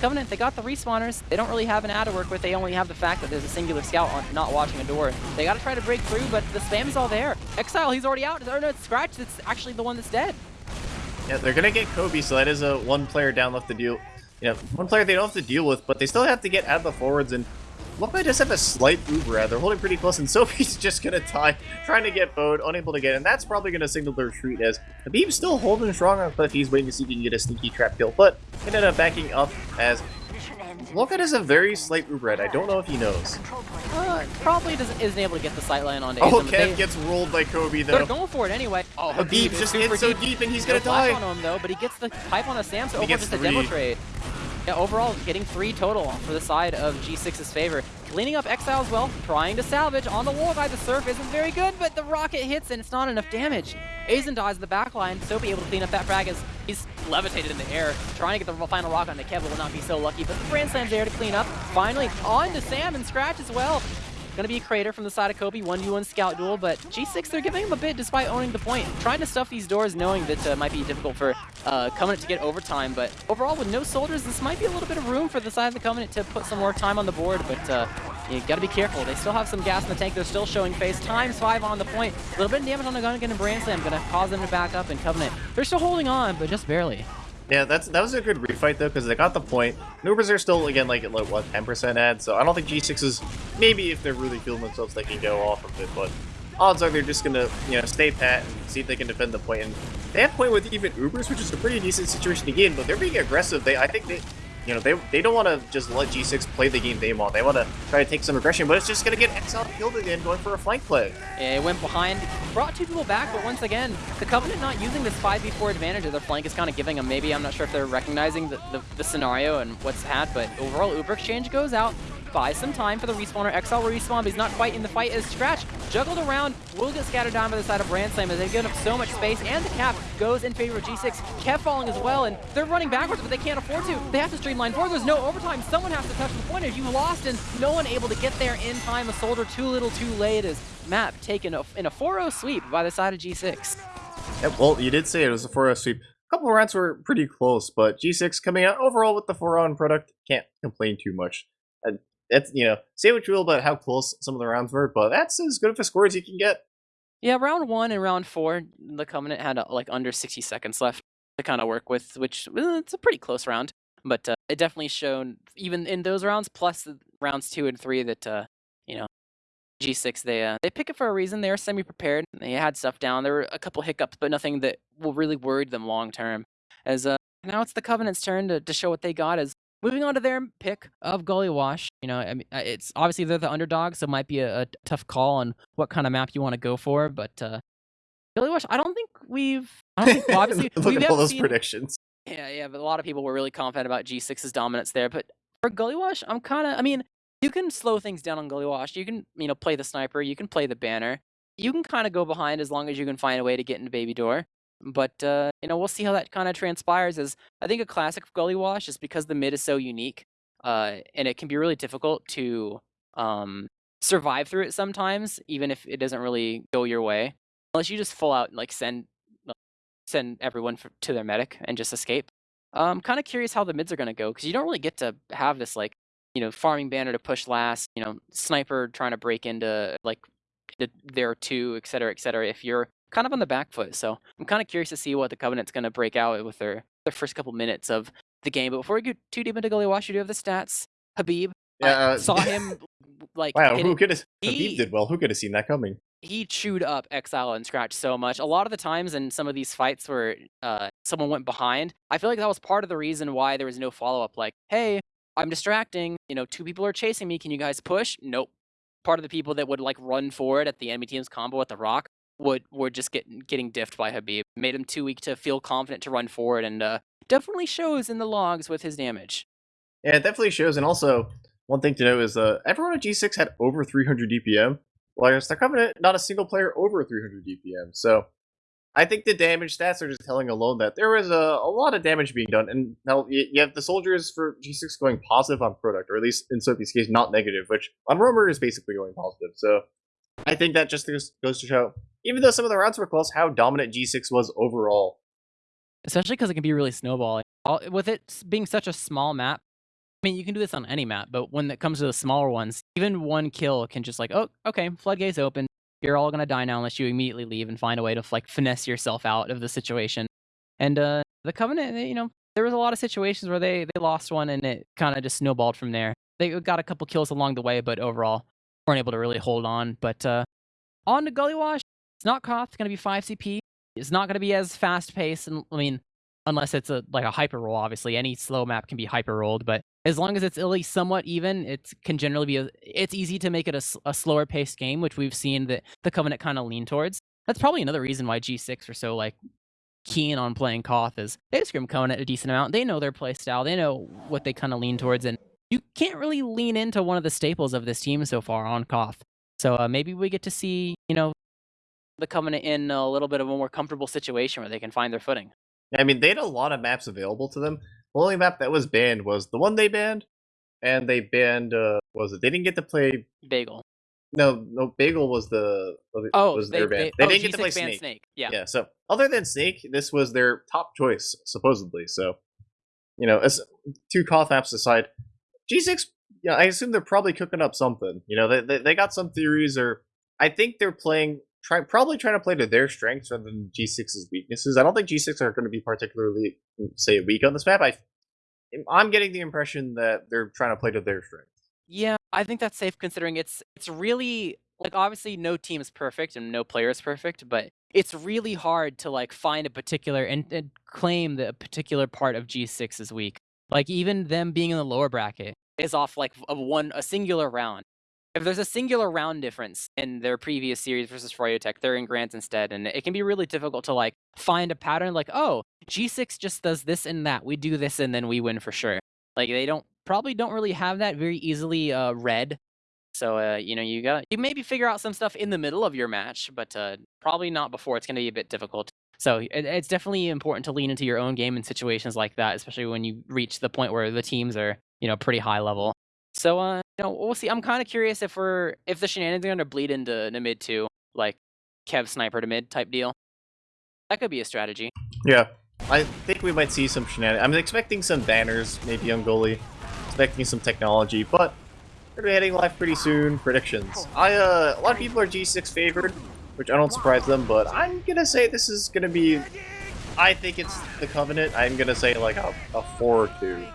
Covenant, they got the respawners. They don't really have an ad to work with. They only have the fact that there's a singular scout on, not watching a door. They got to try to break through, but the spam's all there. Exile, he's already out. Or no, it's Scratch. It's actually the one that's dead. Yeah, they're going to get Kobe, so that is a one player down left to deal. You know, one player they don't have to deal with, but they still have to get out of the forwards and Lopa does have a slight Uber They're holding pretty close, and (laughs) Soapy's just gonna die, trying to get bowed, unable to get in. That's probably gonna signal the retreat as Habib's still holding strong on Cliff. He's waiting to see if he can get a sneaky trap kill, but ended up backing up as Loka has a very slight Uber I don't know if he knows. Uh, probably doesn't, isn't able to get the sight line onto Oh, Kev gets rolled by Kobe, though. They're going for it anyway. Oh, Habib just hit so deep, and he's gonna no flash die. on him though, but he gets the pipe on a Sam, so gets just a demo trade. Yeah, overall getting three total for the side of G6's favor. Cleaning up Exile as well, trying to salvage on the wall by The surf isn't very good, but the rocket hits and it's not enough damage. Aizen dies in the back line, be able to clean up that frag as he's levitated in the air, trying to get the final rock on the Kev, will not be so lucky. But the Brainslam's there to clean up. Finally, on to Sam and Scratch as well. Gonna be a crater from the side of Kobe, 1v1 scout duel, but G6, they're giving him a bit despite owning the point. Trying to stuff these doors knowing that uh, might be difficult for uh, Covenant to get overtime, but overall with no soldiers, this might be a little bit of room for the side of the Covenant to put some more time on the board, but uh, you gotta be careful. They still have some gas in the tank, they're still showing face. Times five on the point. A little bit of damage on the gun again and Brainslam, gonna cause them to back up and Covenant. They're still holding on, but just barely. Yeah, that's that was a good refight though because they got the point. Nubers are still again like at like what 10% ad, so I don't think G6 is maybe if they're really feeling themselves they can go off of it, but odds are they're just gonna you know stay pat and see if they can defend the point. And they have point with even Ubers, which is a pretty decent situation to but they're being aggressive. They I think they you know they they don't want to just let G6 play the game they want. They want to try to take some aggression, but it's just gonna get Exile killed again going for a flank play. Yeah, it went behind, brought two people back, but once again, the Covenant not using this 5v4 advantage of their flank is kind of giving them, maybe, I'm not sure if they're recognizing the, the, the scenario and what's had, but overall, Uber Exchange goes out, buys some time for the respawner. Will respawn, but he's not quite in the fight as Scratch, juggled around, will get scattered down by the side of Brainslam as they've given up so much space, and the cap goes in favor of G6. Kev falling as well, and they're running backwards, but they can't afford to. They have to streamline forward. There's no overtime. Someone has to touch the point. If you lost and no one able to get there in time, a soldier too little too late as Map taken in a 4-0 sweep by the side of G6. Yeah, well, you did say it was a 4-0 sweep. A couple of rounds were pretty close, but G6 coming out overall with the 4-0 product, can't complain too much. And that's, you know, say what you will about how close some of the rounds were, but that's as good of a score as you can get. Yeah, round one and round four, the Covenant had uh, like under 60 seconds left to kind of work with, which uh, it's a pretty close round. But uh, it definitely showed even in those rounds, plus rounds two and three, that uh, you know G6 they uh, they pick it for a reason. They were semi prepared. They had stuff down. There were a couple hiccups, but nothing that will really worried them long term. As uh, now it's the Covenant's turn to, to show what they got. As moving on to their pick of Gully Wash. You know, I mean, uh, it's obviously they're the underdog, so it might be a, a tough call on what kind of map you want to go for. But uh, Gully Wash, I don't think we've. I don't think well, obviously (laughs) Look we at all those seen, predictions. yeah, yeah, but a lot of people were really confident about G6's dominance there. But for Gully Wash, I'm kind of, I mean, you can slow things down on Gully Wash. You can, you know, play the sniper. You can play the banner. You can kind of go behind as long as you can find a way to get into Baby Door. But, uh, you know, we'll see how that kind of transpires. As I think a classic Gully Wash is because the mid is so unique, uh, and it can be really difficult to um, survive through it sometimes, even if it doesn't really go your way. Unless you just full out like send send everyone for, to their medic and just escape. I'm kind of curious how the mids are going to go because you don't really get to have this like you know farming banner to push last, you know sniper trying to break into like the, there two, et cetera, et cetera. If you're kind of on the back foot, so I'm kind of curious to see what the Covenant's going to break out with their their first couple minutes of the game. But before we get too deep into Wash, you do have the stats. Habib, Yeah, uh, saw (laughs) him like Wow, who could have? Habib did well. Who could have seen that coming? he chewed up Exile and Scratch so much. A lot of the times in some of these fights where uh, someone went behind, I feel like that was part of the reason why there was no follow up. Like, hey, I'm distracting. You know, two people are chasing me. Can you guys push? Nope. Part of the people that would like run forward at the enemy team's combo at the rock would were just get, getting diffed by Habib. Made him too weak to feel confident to run forward, and uh, definitely shows in the logs with his damage. Yeah, it definitely shows. And also, one thing to note is uh, everyone at G6 had over 300 DPM. Whereas the Covenant, not a single player over 300 DPM. So I think the damage stats are just telling alone that there was a, a lot of damage being done. And now you, have the soldiers for G6 going positive on product, or at least in Soapy's case, not negative, which on Roamer is basically going positive. So I think that just goes to show, even though some of the rounds were close, how dominant G6 was overall. especially because it can be really snowballing. All, with it being such a small map, I mean, you can do this on any map, but when it comes to the smaller ones, even one kill can just like, oh, okay, floodgates open. You're all gonna die now unless you immediately leave and find a way to like finesse yourself out of the situation. And uh, the Covenant, you know, there was a lot of situations where they they lost one and it kind of just snowballed from there. they got a couple kills along the way, but overall weren't able to really hold on. But uh, on to Gully Wash, it's not Koth. It's gonna be five CP. It's not gonna be as fast paced, and I mean, unless it's a like a hyper roll. Obviously, any slow map can be hyper rolled, but as long as it's at least somewhat even, it can generally be. A, it's easy to make it a, a slower paced game, which we've seen that the Covenant kind of lean towards. That's probably another reason why G6 are so like keen on playing Koth is they scrim Covenant a decent amount. They know their play style. They know what they kind of lean towards, and you can't really lean into one of the staples of this team so far on Koth. So uh, maybe we get to see, you know, the Covenant in a little bit of a more comfortable situation where they can find their footing. I mean, they had a lot of maps available to them. The only map that was banned was the one they banned, and they banned. Uh, was it? They didn't get to play Bagel. No, no. Bagel was the oh was they, their ban. They, They, oh, didn't get to play Snake. Snake. Yeah. Yeah. So other than Snake, this was their top choice supposedly. So, you know, as two Koth maps aside, G6. Yeah, I assume they're probably cooking up something. You know, they they, they got some theories, or I think they're playing. Try, probably trying to play to their strengths rather than G6's weaknesses. I don't think G6 are going to be particularly, mm, say, weak on this map. I, I'm getting the impression that they're trying to play to their strengths. Yeah, I think that's safe considering it's it's really like obviously no team is perfect and no player is perfect, but it's really hard to like find a particular and, and claim that a particular part of G6 is weak. Like even them being in the lower bracket is off like a one a singular round. If there's a singular round difference in their previous series versus Froyotech, they're in Grants instead, and it can be really difficult to like find a pattern. Like, oh, G6 just does this and that. We do this and then we win for sure. Like they don't probably don't really have that very easily uh, read. So uh, you know you got you maybe figure out some stuff in the middle of your match, but uh, probably not before. It's going to be a bit difficult. So it, it's definitely important to lean into your own game in situations like that, especially when you reach the point where the teams are you know pretty high level. So uh, you know we'll see. I'm kind of curious if we're if the shenanigans are to bleed into the mid too, like Kev sniper to mid type deal. That could be a strategy. Yeah, I think we might see some shenanigans. I'm expecting some banners, maybe on goalie. Expecting some technology, but we're gonna be heading live pretty soon. Predictions. I uh, a lot of people are G6 favored, which I don't surprise them, but I'm gonna say this is gonna be. I think it's the Covenant. I'm gonna say like a, a four or two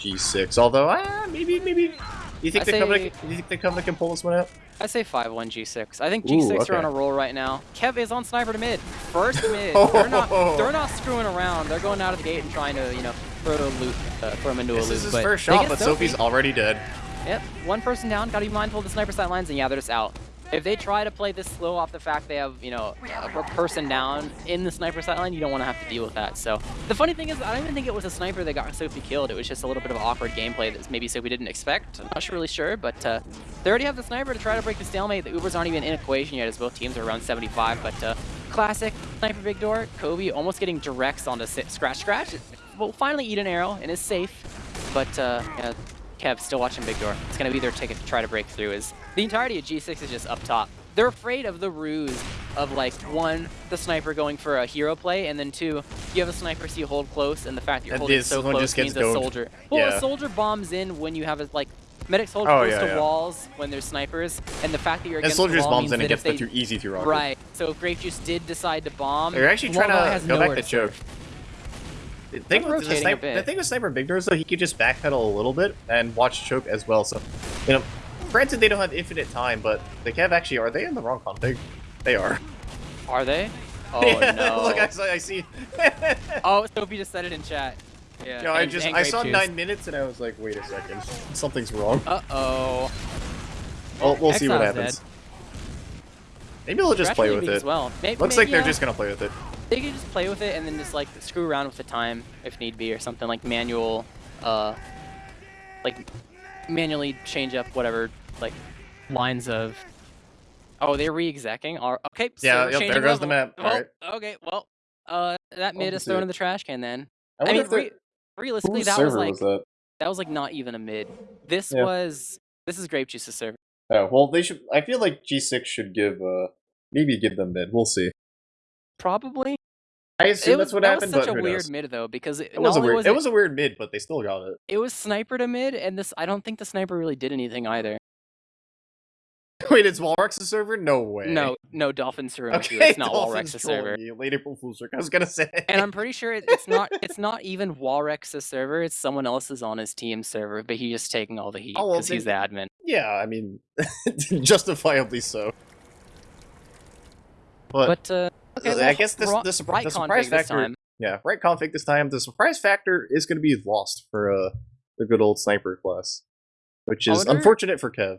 G6. Although, uh, maybe maybe. You think I the say- Covenant? You think the Covenant can pull this one out? I say 5-1 G6. I think G6 are on a roll right now. Kev is on sniper to mid. First mid. (laughs) They're not they're not screwing around. They're going out of the gate and trying to, you know, throw a loot, uh, throw him into This a loop. This is his but first shot, but Soapy. Soapy's already dead. Yep, one person down. Gotta be mindful of the sniper sight lines, and yeah, they're just out. If they try to play this slow off the fact they have, you know, a person down in the sniper sight line, you don't want to have to deal with that. So the funny thing is, I don't even think it was a sniper that got Soapy killed. It was just a little bit of awkward gameplay that maybe Soapy didn't expect. I'm not sure really sure, but uh, they already have the sniper to try to break the stalemate. The Ubers aren't even in equation yet, as both teams are around 75. But uh, classic sniper big door. Kobe almost getting directs onto scratch scratch. Will finally eat an arrow and is safe, but uh, yeah, Kev still watching Big Door. It's going to be their ticket to try to break through. Is the entirety of G6 is just up top. They're afraid of the ruse of like one, the sniper going for a hero play, and then two, you have a sniper so you hold close, and the fact that you're And holding this so close means a soldier. Well, Yeah. a soldier bombs in when you have a like. Medics hold Oh, close yeah, to yeah. walls when there's snipers, and the fact that you're And against soldiers the wall bombs means in and that gets they, too easy to rocket. Right. So if Grape Juice did decide to bomb, They're actually trying to go back to choke. The thing, with, the, sniper, the thing with Sniper Big Doors, though, he could just backpedal a little bit and watch choke as well. So, you know, granted they don't have infinite time, but the Kev actually are they in the wrong config? They are. Are they? (laughs) Oh Yeah, no. Look, I, I see. (laughs) Oh, Soapy just said it in chat. Yeah. No, I and- just I saw Juice. nine minutes and I was like, wait a second, something's wrong. Uh-oh. Well, we'll see what happens. dead. Maybe they'll just play with it. As well. Maybe, Looks maybe, like they're just gonna play with it. They could just play with it and then just like screw around with the time if need be or something like manual, uh, like manually change up whatever like lines of. Oh, they're re-execing. All- Okay. So Yeah, yep, there goes the map. Well, Alright. Okay. Well, uh, that is see thrown in the trash can then. I, I, mean, re- realistically, that was like was that? that was like not even a mid. This Yeah. was this is Grape Juice's server. Oh, well, they should. I feel like G6 should give, uh, maybe give them mid. We'll see. Probably. I assume it was, that's what that happened, was such a weird knows? mid though because it, It was a weird. was it was a weird mid, but they still got it. it was sniper to mid, and this I don't think the sniper really did anything either. (laughs) Wait, it's Walrex's server? No way. No, no, Dolphins server. Okay. It's (laughs) not Dolphins Walrex's server. You. Late April Fool's. I was gonna say. And I'm pretty sure it- it's not (laughs) it's not even Walrex's server. It's someone else's on his team server, but he's just taking all the heat Oh, well, because he's the admin. Yeah, I mean, justifiably so. But, But uh, okay, I guess this ro- the, right the surprise factor. time. Yeah, right config this time. The surprise factor is going to be lost for uh, the good old sniper class, which is wonder- unfortunate for Kev.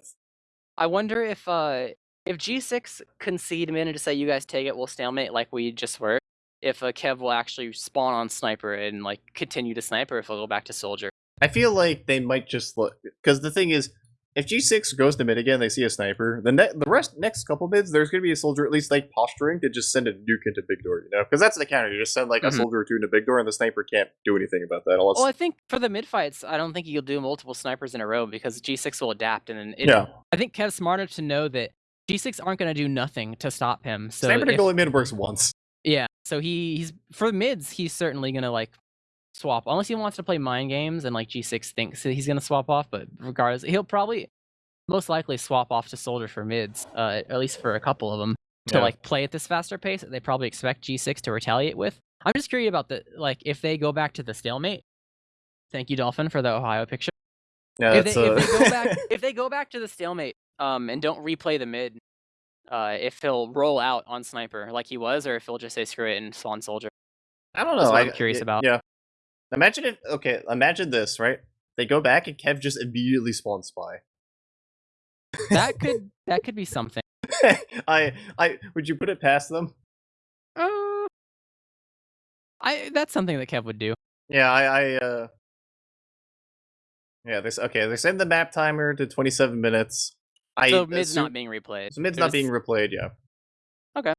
I wonder if uh if G6 concede a minute to say you guys take it, we'll stalemate like we just were. If uh, Kev will actually spawn on sniper and like continue to sniper, if he'll go back to soldier. I feel like they might just look because the thing is, if G6 goes to mid again, they see a sniper. The ne- the rest next couple mids, there's going to be a soldier at least like posturing to just send a nuke into big door, you know? Because that's the counter. You just send like Mhm. a soldier or two into big door, and the sniper can't do anything about that unless. Well, I think for the mid fights, I don't think you'll do multiple snipers in a row because G6 will adapt, and then it, yeah, I think Kev's smart enough to know that G6 aren't going to do nothing to stop him. So sniper to if- goalie mid works once. Yeah, so he he's for mids. He's certainly gonna like swap unless he wants to play mind games and like G6 thinks he's gonna swap off. But regardless, he'll probably most likely swap off to soldier for mids, uh, at least for a couple of them to Yeah. like play at this faster pace that they probably expect G6 to retaliate with. I'm just curious about the like if they go back to the stalemate. Thank you, Dolphin, for the Ohio picture. Yeah, if, they, uh... if they go back, if they go back to the stalemate, um, and don't replay the mid, uh, if he'll roll out on sniper like he was, or if he'll just say screw it and spawn soldier. I don't That's know. what I, I'm curious about. Yeah. Imagine if okay, imagine this, right? They go back and Kev just immediately spawns spy. That could (laughs) that could be something. I I would you put it past them? Uh, I that's something that Kev would do. Yeah, I I uh Yeah, this okay, they send the map timer to 27 minutes. I so mid's assume- not being replayed. so mid's They're not being replayed, yeah. Okay.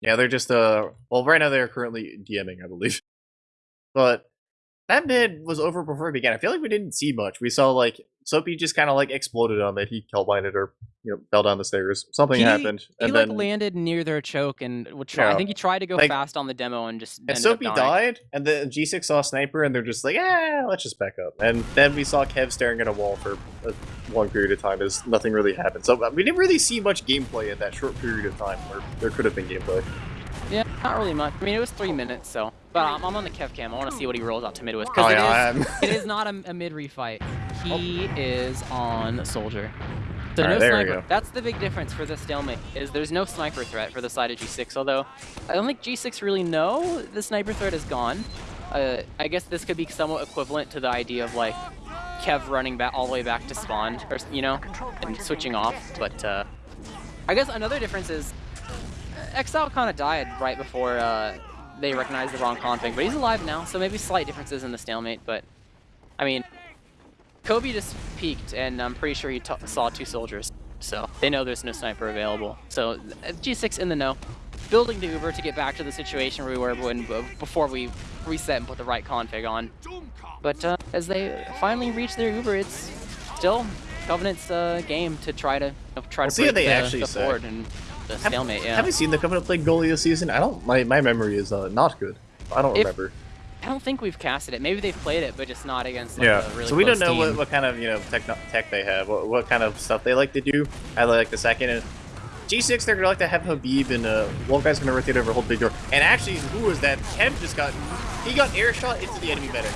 Yeah, they're just uh well right now they're currently DMing, I believe. But that mid was over before it began. I feel like we didn't see much. We saw like Soapy just kind of like exploded on it. He hellbinded or you know fell down the stairs. Something He- happened, He and like then landed near their choke and would try. I think he tried to go Like- fast on the demo and just and Soapy died, and the G6 saw sniper, and they're just like, ah, let's just back up. And then we saw Kev staring at a wall for a long period of time as nothing really happened. So uh, we didn't really see much gameplay in that short period of time where there could have been gameplay. Yeah, not really much. I mean, it was three minutes, so. But I'm, I'm on the Kev cam. I want to see what he rolls out to mid with Oh yeah, it is (laughs) it is not a, a mid refight. He is on soldier. So Alright, no sniper. go. That's the big difference for this stalemate. Is there's no sniper threat for the side of G6. Although I don't think G6 really know the sniper threat is gone. Uh, I guess this could be somewhat equivalent to the idea of like Kev running back all the way back to spawn, or you know, and switching off. But uh, I guess another difference is uh, Exile kind of died right before uh, they recognize the wrong config, but he's alive now, so maybe slight differences in the stalemate. But I mean, Kobe just peeked, and I'm pretty sure he t- saw two soldiers, so they know there's no sniper available. So uh, G6 in the know, building the Uber to get back to the situation where we were when before we reset and put the right config on. But uh, as they finally reach their Uber, it's still Covenant's uh, game to try to you know, try We'll to see break what they the, actually the board and the stalemate. Yeah. Have you seen the Covenant play goalie this season? I don't. My, my memory is uh, not good. I don't If- remember. I don't think we've casted it. Maybe they've played it, but just not against like, Yeah. a really so we don't know what, what kind of you know tech tech they have. What, what kind of stuff they like to do. I like the second and G6. They're gonna like to have Habib and uh, one guy's gonna rotate over, hold big door. And actually, who was that? Kev just got he got air shot into the enemy better.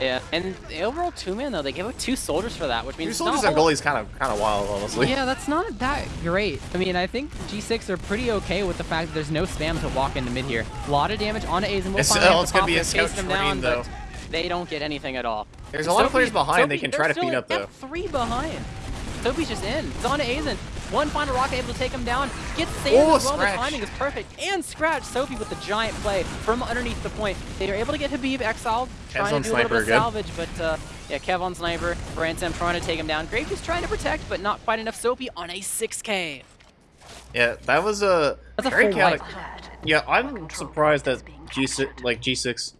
Yeah, and the overall two man though, they gave up two soldiers for that, which means Two soldiers not on a lot- goalies kind of kind of wild, honestly. Yeah, that's not that great. I mean, I think G6 are pretty okay with the fact that there's no spam to walk into mid here. A lot of damage onto A's and we'll It's- finally oh, it's to gonna be a and scout chase them train, down, though. but they don't get anything at all. There's a lot of players Soapy- behind they Soapy- can they're try to still clean in up, though. F3 behind. Soapy's just in. It's on to Aizen. One final rocket able to take him down. Gets saved Oh, as well. The timing is perfect. And scratch Soapy with the giant play from underneath the point. They are able to get Habib exiled, trying on to do a little bit of again. salvage, but uh, yeah, Kev on sniper. Brainslam trying to take him down. Graves is trying to protect, but not quite enough. Soapy on a 6k. Yeah, that was a That's a very full chaotic. wipe. Yeah, I'm surprised that G6 like G6.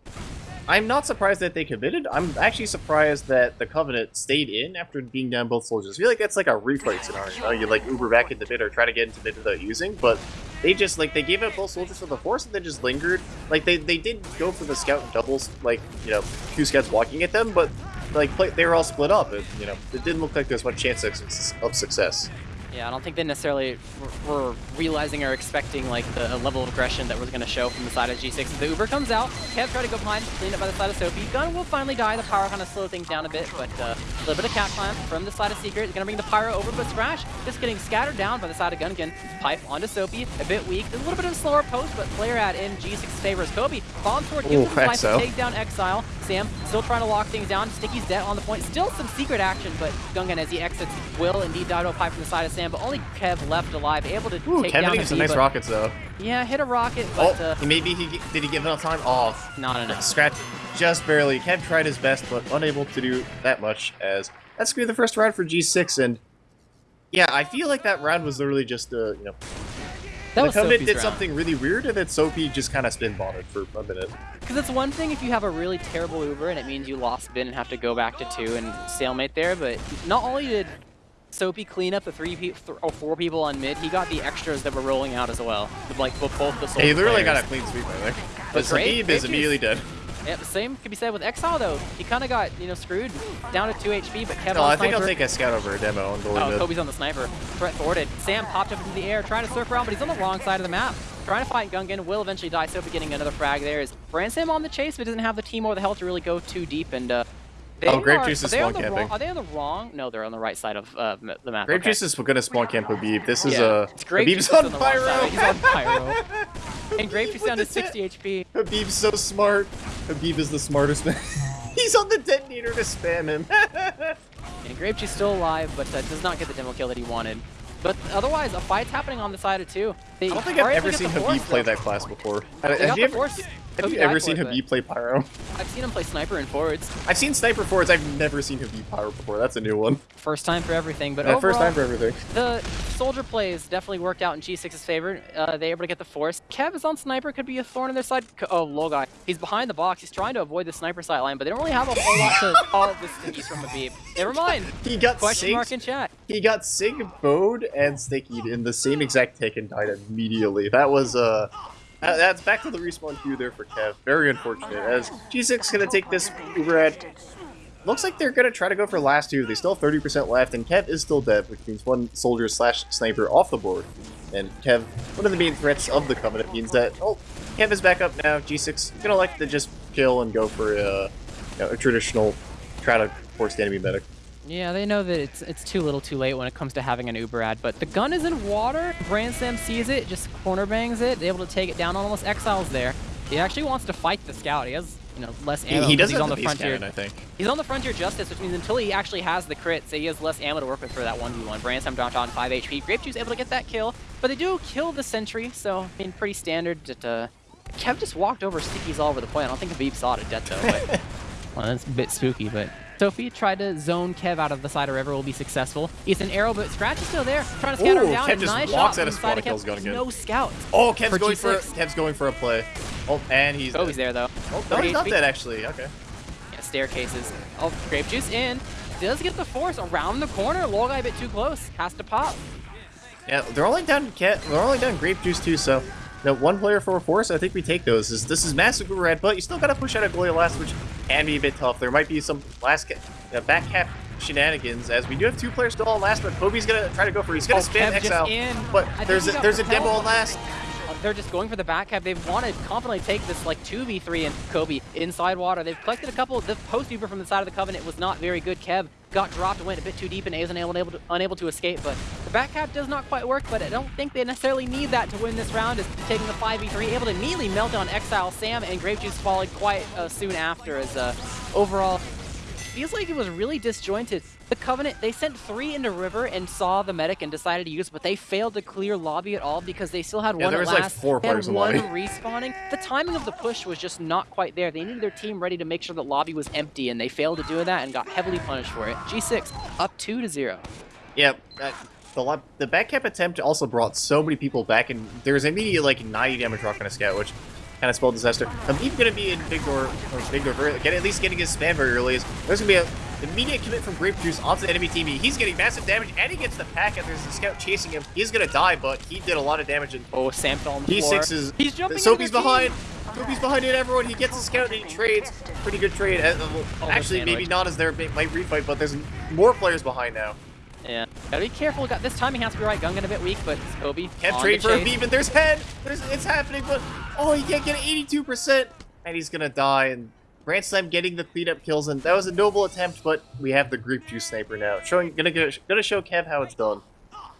I'm not surprised that they committed. I'm actually surprised that the Covenant stayed in after being down both soldiers. I feel like that's like a replay scenario. You, like Uber back into mid or try to get into mid without using, but they just like they gave up both soldiers for the force and they just lingered. Like they they did go for the scout and doubles, like you know two scouts walking at them, but like play, they were all split up. It, you know it didn't look like there's much chance of, of success. Yeah, I don't think they necessarily were realizing or expecting like the level of aggression that was going to show from the side of G6. The Uber comes out, Kev try to go behind, cleaned up by the side of Soapy. Gun will finally die, the power kind of slow things down a bit, but uh, a little bit of cat climb from the side of Secret. Going to bring the Pyro over, but Scratch just getting scattered down by the side of Gungan. Pipe onto Soapy, a bit weak. There's a little bit of a slower post, but player at in G6 favors Kobe. Bomb sword gives him to take down Exile. Sam still trying to lock things down. Sticky's dead on the point. Still some secret action, but Gungan as he exits will indeed die to a pipe from the side of Sam, but only Kev left alive, able to Ooh, take Kevin down some nice rockets though. Yeah, hit a rocket, but oh, uh, maybe he did he give enough time? Oh, not (laughs) enough. Scratch just barely. Kev tried his best, but unable to do that much. As that's gonna be the first round for G6, and yeah, I feel like that round was literally just uh, you know. That the Covenant did round. something really weird, and then Soapy just kind of spin botted for a minute. Because it's one thing if you have a really terrible Uber and it means you lost bin and have to go back to two and stalemate there, but not only did Soapy clean up the three pe or four people on mid. He got the extras that were rolling out as well. With like both the Hey, he literally got a clean sweep right there. But Habib is immediately dead. Yeah, the same could be said with Exile though. He kind of got you know screwed down to 2 HP, but Kevin. No, I think I'll take a scout over a demo and go Oh, Kobe's on the sniper. Threat thwarted. Sam popped up into the air, trying to surf around, but he's on the wrong side of the map. Trying to fight Gungan, will eventually die. Soapy getting another frag there. Is Sam on the chase, but doesn't have the team or the health to really go too deep and uh, they oh, Grape Juice is spawn camping. Wrong, are they on the wrong? No, they're on the right side of uh, the map. Grape okay. Juice is gonna spawn camp Habib. This is yeah. a uh, Habib's on, on Pyro. He's on Pyro. (laughs) and Grape Juice down to 60 HP. Habib's so smart. Habib is the smartest man. (laughs) He's on the detonator to spam him. (laughs) and Grape Juice still alive, but uh, does not get the demo kill that he wanted. But otherwise, a fight's happening on the side of two. They I don't think I've ever seen Habib play that class before. Ever, have you ever seen Habib play Pyro? I've seen him play Sniper in forwards. I've seen Sniper forwards. I've never seen Habib Pyro before. That's a new one. First time for everything. But yeah, overall, first time for everything. The soldier plays definitely worked out in G6's favor. Uh, they able to get the force. Kev is on Sniper. Could be a thorn in their side. Oh, Logai. He's behind the box. He's trying to avoid the Sniper sight line, but they don't really have a whole lot to (laughs) call this stinky from Habib. Never mind. He got Question mark in chat. He got Sig, Bode, and Sticky in the same exact take and died immediately. That was, uh... Uh, that's back to the respawn queue there for Kev. Very unfortunate, as G6 is gonna take this at... Looks like they're gonna try to go for last two. They still have 30% left, and Kev is still dead, which means one soldier slash sniper off the board. And Kev, one of the main threats of the Covenant means that, oh, Kev is back up now. G6 gonna like to just kill and go for a, uh, you know, a traditional try to force the enemy medic. Yeah, they know that it's it's too little too late when it comes to having an Uber ad, but the gun is in water. Brainslam sees it, just corner bangs it, able to take it down, on almost exiles there. He actually wants to fight the scout. He has, you know, less ammo. He, he does he's on the, the frontier. Cannon, I think. He's on the frontier justice, which means until he actually has the crit, so he has less ammo to work with for that 1v1. Brainslam dropped on 5 HP. Grape Juice able to get that kill, but they do kill the sentry, so I mean pretty standard. That, uh, Kev just walked over stickies all over the point. I don't think Habib saw it at death though. But, (laughs) well, that's a bit spooky, but Soapy tried to zone Kev out of the side of river, will be successful. It's an arrow, but Scratch is still there, trying to scatter Ooh, him down. Kev just nice walks shot out of spawn and kills Gungan. No scout. Oh, Kev's going for Kev's going for a play. Oh, and he's Oh, dead. he's there though. Oh, no, he's not dead actually. Okay. Yeah, staircases. Oh, grape juice in. Does get the force around the corner. Logai a bit too close. Has to pop. Yeah, they're only down Cat. They're only down grape juice too. So now, one player for a force, I think we take those. This, this is massive red, but you still gotta push out a Goya last, which can be a bit tough. There might be some last uh, back cap shenanigans, as we do have two players still on last, but Kobe's gonna try to go for He's gonna oh, Kev Exile, but there's a, there's a demo on last. They're just going for the back cap. They've wanted confidently take this like 2v3 and Kobe inside water. They've collected a couple. The post Uber from the side of the Covenant was not very good. Kev got dropped, and went a bit too deep, and is unable, unable, to, unable to escape. But the back cap does not quite work, but I don't think they necessarily need that to win this round. Is taking the 5v3, able to immediately melt on Exile. Sam and Grape Juice followed quite uh, soon after as uh, overall feels like it was really disjointed. The Covenant, they sent three into River and saw the medic and decided to use but they failed to clear lobby at all because they still had yeah, one there was last. like four players and one respawning. The timing of the push was just not quite there. They needed their team ready to make sure that lobby was empty, and they failed to do that and got heavily punished for it. G6 up two to zero. Yep. Yeah, uh, the, the back cap attempt also brought so many people back, and there was immediate like 90 damage rock on a scout, which kind of spelled disaster. I'm even going to be in big door, or big door, get, at least getting his spam very early. There's going to be a Immediate commit from Grape Juice onto the enemy team. He's getting massive damage, and he gets the pack, and there's a scout chasing him. He's gonna die, but he did a lot of damage. And oh, Sam fell on the P6 floor. is... He's jumping Soapy's behind. Soapy's behind it, everyone. He gets a scout, and he trades. Pretty good trade. Uh, oh, actually, maybe not as their might refight, but there's more players behind now. Yeah, gotta be careful. Got this timing has to be right. Gungan a bit weak, but Kobe. Can't trade for a and there's head. There's, it's happening, but oh, he can't get 82%, and he's gonna die. And Brainslam getting the cleanup kills, and that was a noble attempt, but we have the Grape Juice Sniper now, showing gonna go- gonna show Kev how it's done.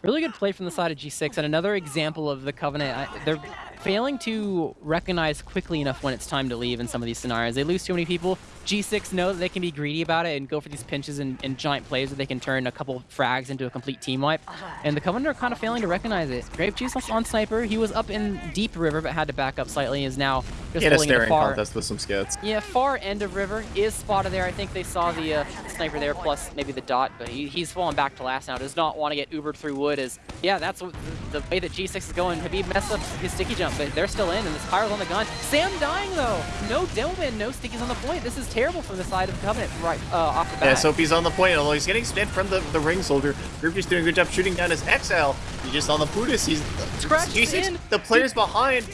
Really good play from the side of G6, and another example of the Covenant. I, they're failing to recognize quickly enough when it's time to leave in some of these scenarios. They lose too many people. G6 know that they can be greedy about it and go for these pinches and, and giant plays where they can turn a couple frags into a complete team wipe. And the Covenant are kind of failing to recognize it. Grape Juice on Sniper. He was up in deep river, but had to back up slightly. Is now just He had a staring far. contest with some scouts. Yeah, far end of river is spotted there. I think they saw the uh, sniper there, plus maybe the dot, but he, he's fallen back to last now. Does not want to get Ubered through wood. Is yeah, that's what, the, the way that G6 is going. Habib messed up his sticky jump, but they're still in, and this pyro's on the gun. Sam dying though. No Dillman, no stickies on the point. This is terrible from the side of Covenant right uh, off the bat. Yeah, Soapy's on the point, although he's getting spammed from the, the ring soldier. Groupie's doing a good job shooting down his XL. He's just on the Buddhist. He's Scratch G6, in. the players behind.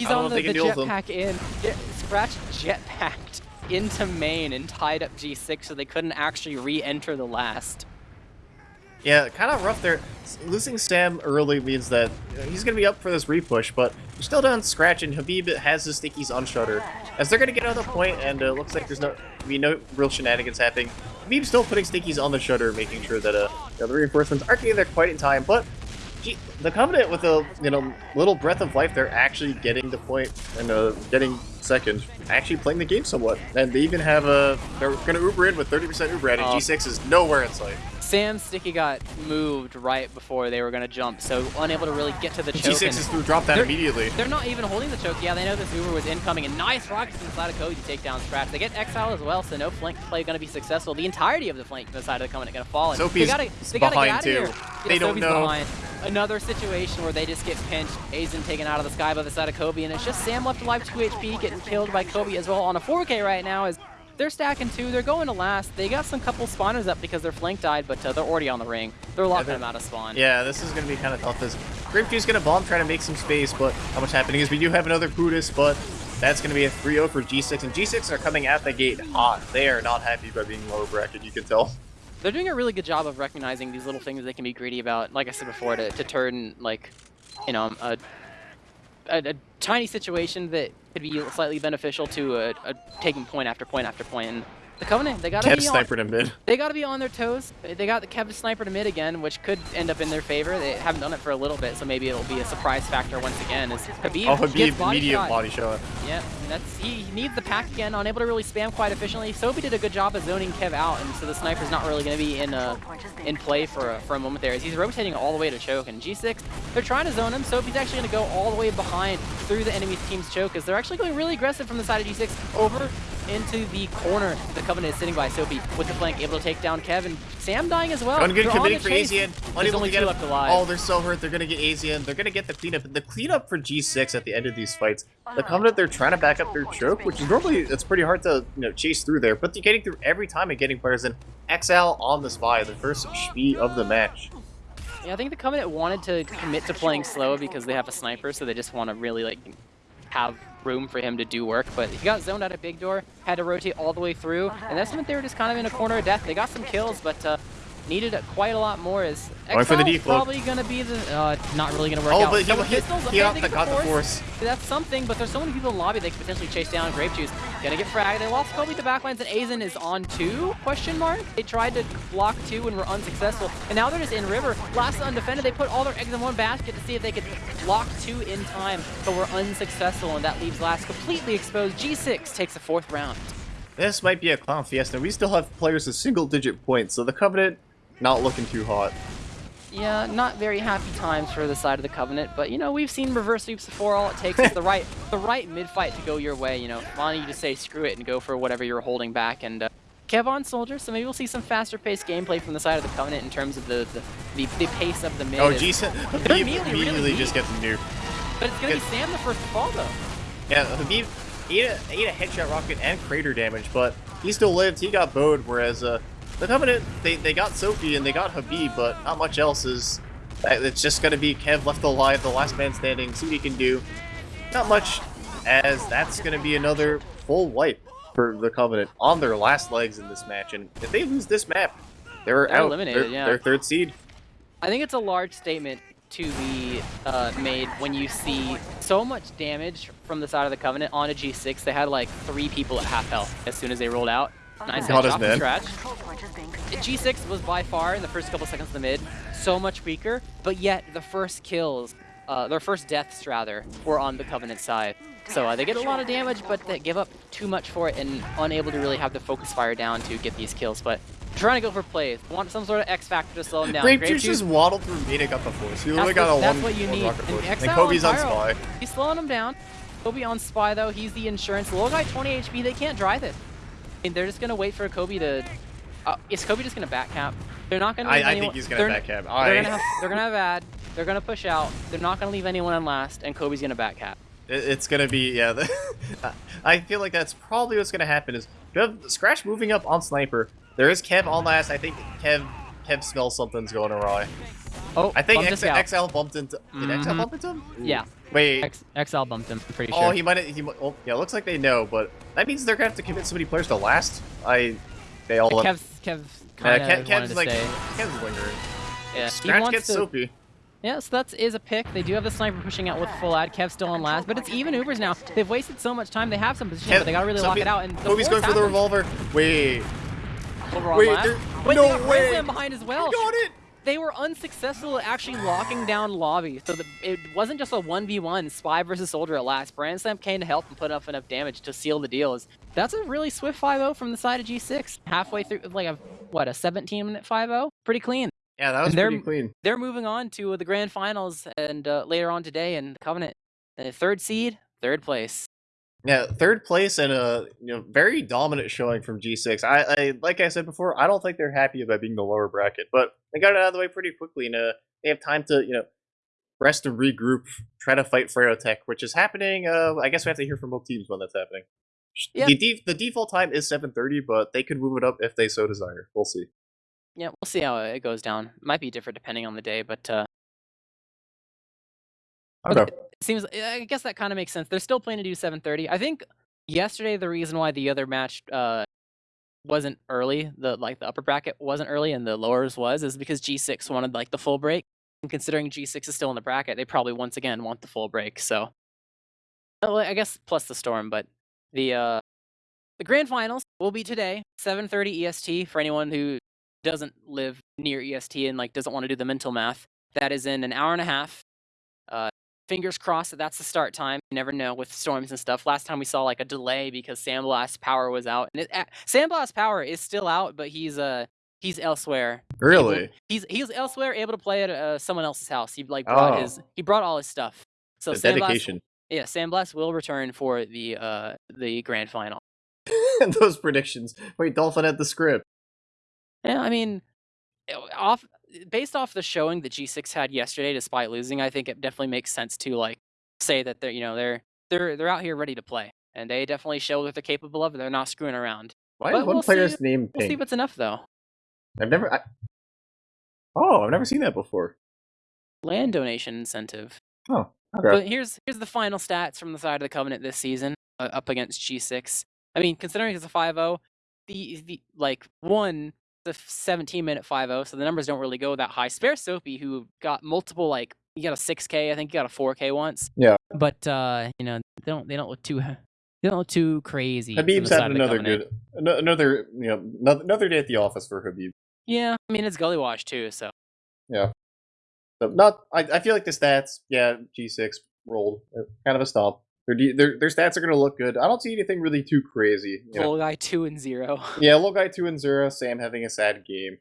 He's on the, the can deal with him. jetpack in. Yeah, Scratch jetpacked (laughs) into main and tied up G6 so they couldn't actually re-enter the last. Yeah, kind of rough there. Losing Sam early means that he's going to be up for this repush, but they're still down Scratch, and Habib has his stickies on Shutter. As they're going to get another point, and uh, looks like there's no be no real shenanigans happening. Habib's still putting stickies on the Shutter, making sure that uh, you know, the reinforcements aren't getting there quite in time, but gee, the Covenant with a you know little breath of life, they're actually getting the point and uh, getting second, actually playing the game somewhat. And they even have a, they're going to Uber in with 30% Uber at, and Oh. G6 is nowhere in sight. Sam Sticky got moved right before they were going to jump, so unable to really get to the choke. G6 is through drop that They're- immediately. They're not even holding the choke. Yeah, they know this Uber was incoming, and nice rockets inside of Cody to take down Scratch. They get Exile as well, so no flank play going to be successful. The entirety of the flank the side of the Covenant going to fall. And Soapy's they gotta, they gotta behind too. They don't know. Behind. Another situation where they just get pinched. Aizen taken out of the sky by the side of Kobe, and it's just Sam left alive 2 HP, getting killed by Kobe as well on a 4K right now. As they're stacking two, they're going to last. They got some couple spawners up because their flank died, but uh, they're already on the ring. They're locking they're- them out of spawn. Yeah, this is going to be kind of tough. As Grapejuice going to bomb, trying to make some space, but how much happening is we do have another Buddhist, but that's going to be a 3-0 for G6, and G6 are coming at the gate hot. They are not happy by being lower bracket, you can tell. They're doing a really good job of recognizing these little things they can be greedy about. Like I said before, to, to turn like, you know, a, a, a tiny situation that could be slightly beneficial to a, a taking point after point after point. And the Covenant, they gotta Kev be on, sniper to mid. they gotta be on their toes. They got the Kev sniper to mid again, which could end up in their favor. They haven't done it for a little bit, so maybe it'll be a surprise factor once again. As Habib, Oh, gets Habib, body immediate shot. body shot. Yeah, that's he needs the pack again, unable to really spam quite efficiently. Soapy did a good job of zoning Kev out, and so the sniper's not really going to be in uh, in play for a, for a moment there. As he's rotating all the way to choke, and G6 they're trying to zone him. Soapy's actually going to go all the way behind through the enemy team's choke, as they're actually going really aggressive from the side of G6 over into the corner the Covenant is sitting by. Soapy with the flank, able to take down Kevin. Sam dying as well. On committing for. There's Unable only to get left alive. Oh, they're so hurt. They're going to get Aizen. They're going to get the cleanup. The cleanup for G6 at the end of these fights. The Covenant, they're trying to back up their choke, which is normally, it's pretty hard to you know chase through there, but they're getting through every time and getting players in. XL on the spy, the first speed of the match. Yeah, I think the Covenant wanted to commit to playing slow because they have a sniper, so they just want to really like have room for him to do work. But he got zoned out of big door, had to rotate all the way through, and that's meant they were just kind of in a corner of death. They got some kills, but uh, needed quite a lot more. Is Going for the defloat. probably gonna be the uh, not really gonna work Oh, out. but he, Double he, pistols, he okay, got, the, force. that's something, but there's so many people in the lobby they could potentially chase down Grape Juice. Gonna get fragged. They lost Kobe to backlines, and Aizen is on two? Question mark. They tried to block two and were unsuccessful, and now they're just in river. Last undefended. They put all their eggs in one basket to see if they could block two in time, but were unsuccessful, and that leaves last completely exposed. G6 takes the fourth round. This might be a clown fiesta. We still have players with single-digit points, so the Covenant not looking too hot. Yeah, not very happy times for the side of the Covenant, but you know, we've seen reverse sweeps before. All it takes is the (laughs) right the right mid-fight to go your way, you know. Wanting you just say screw it and go for whatever you're holding back. And uh, Kev on Soldier, so maybe we'll see some faster paced gameplay from the side of the Covenant in terms of the the, the, the pace of the mid. Oh, is- G6 Habib immediately immediately really just gets nuked. But it's gonna be. Sam the first to fall though. Yeah, Habib ate a, ate a headshot rocket and crater damage, but he still lived. He got bowed, whereas uh, the Covenant, they, they got Soapy and they got Habib, but not much else is... It's just going to be Kev left alive, the last man standing, see what he can do. Not much, as that's going to be another full wipe for the Covenant on their last legs in this match. And if they lose this map, They were They're out. eliminated, They're, yeah. they're third seed. I think it's a large statement to be uh, made when you see so much damage from the side of the Covenant on a G6. They had like three people at half health as soon as they rolled out. Nice God from. Scratch. G6 was by far in the first couple seconds of the mid so much weaker, but yet the first kills, uh, their first deaths rather, were on the Covenant side. So uh, they get a lot of damage, but they give up too much for it and unable to really have the focus fire down to get these kills. But trying to go for plays, want some sort of X factor to slow them down. Grape Grape Juice Juice- just waddled through to got the force. He that's literally got what, a that's one, what you need. And. And Kobe's on spy. He's slowing them down. Kobe on spy though. He's the insurance. Little guy 20 HP. They can't drive it. I mean, they're just gonna wait for Kobe to. Uh, is Kobe just gonna back cap? They're not gonna. I, leave I think he's gonna they're, back cab. They're gonna have. They're gonna have ad. They're gonna push out. They're not gonna leave anyone on last, and Kobe's gonna back cap. It- It's gonna be yeah. (laughs) I feel like that's probably what's gonna happen. Is you have Scratch moving up on sniper. There is Kev on last. I think Kev Kev smells something's going awry. Oh, I think X. XL bumped into. Did XL Mhm. bump into him? Yeah, Wait. X, XL bumped him. I'm pretty oh, sure. he might. He might. Well, yeah. Looks like they know, but that means they're gonna have to commit so many players to last. I. They all. let- Kev's Kev's yeah, kind of Kev, wanted Kev's to like. stay. Kev's lingering. Yeah, he Scratch wants gets to. soapy. Yeah, so that is is a pick. They do have the sniper pushing out with full ad. Kev's still on last, but it's even Ubers now. They've wasted so much time. They have some position, Kev, but they gotta really lock Soapy- it out. And the Kobe's going fourth for the happened. revolver. Wait. Over on Wait, last. there- Wait, no they got way. Rizlam behind as well. Got it. They were unsuccessful at actually locking down lobby, so the, it wasn't just a 1v1 spy versus soldier at last. Brainslam came to help and put up enough damage to seal the deals. That's a really swift 5-0 from the side of G6. Halfway through, like a what, a 17 minute 5-0? Pretty clean. Yeah, that was pretty clean. They're moving on to the grand finals and uh, later on today in the Covenant. Uh, third seed, third place. Yeah, third place and a you know very dominant showing from G6. I, I like I said before, I don't think they're happy about being the lower bracket, but they got it out of the way pretty quickly, and uh, they have time to you know rest and regroup, try to fight Tech, which is happening. Uh, I guess we have to hear from both teams when that's happening. Yeah. The, the default time is 7:30, but they could move it up if they so desire. We'll see. Yeah, we'll see how it goes down. Might be different depending on the day, but uh, But Okay. it seems I guess that kind of makes sense. They're still planning to do 7:30. I think yesterday the reason why the other match uh wasn't early, the like the upper bracket wasn't early and the lowers was is because G6 wanted like the full break. And considering G6 is still in the bracket, they probably once again want the full break. So I guess plus the storm, but the uh the grand finals will be today, 7:30 EST for anyone who doesn't live near EST and like doesn't want to do the mental math. That is in an hour and a half. Fingers crossed that that's the start time. You never know with storms and stuff. Last time we saw like a delay because Sandblast power was out, and it, uh, Sandblast power is still out, but he's uh he's elsewhere. able- Really? he's he's elsewhere, able to play at uh, someone else's house. He like brought Oh. his he brought all his stuff. So The Sandblast, dedication. yeah, Sandblast will return for the uh the grand final. (laughs) Those predictions. Wait, Dolphin had the script. Yeah, I mean, eh, off based off the showing that G6 had yesterday, despite losing, I think it definitely makes sense to like say that they're you know they're they're they're out here ready to play, and they definitely show what they're capable of. They're not screwing around. Why But is one we'll player's see- name We'll see pink? if it's enough though. I've never. I... Oh, I've never seen that before. Land donation incentive. Oh, okay. But here's here's the final stats from the side of the Covenant this season uh, up against G6. I mean, considering it's a 5-0, the the like one the 17 minute 5-0, so the numbers don't really go that high. Spare Soapy, who got multiple like you got a 6K, I think you got a 4K once. Yeah. But uh, you know, they don't they don't look too (laughs) they don't look too crazy. Habib's had another good, ano- another you know, another- day at the office for Habib. Yeah, I mean it's Gully Wash too, so Yeah. So not, I, I feel like the stats, yeah, G6 rolled, uh, kind of a stomp. Their, their their stats are gonna look good. I don't see anything really too crazy. You know. guy two and zero. (laughs) Yeah, little guy two and zero. Sam having a sad game.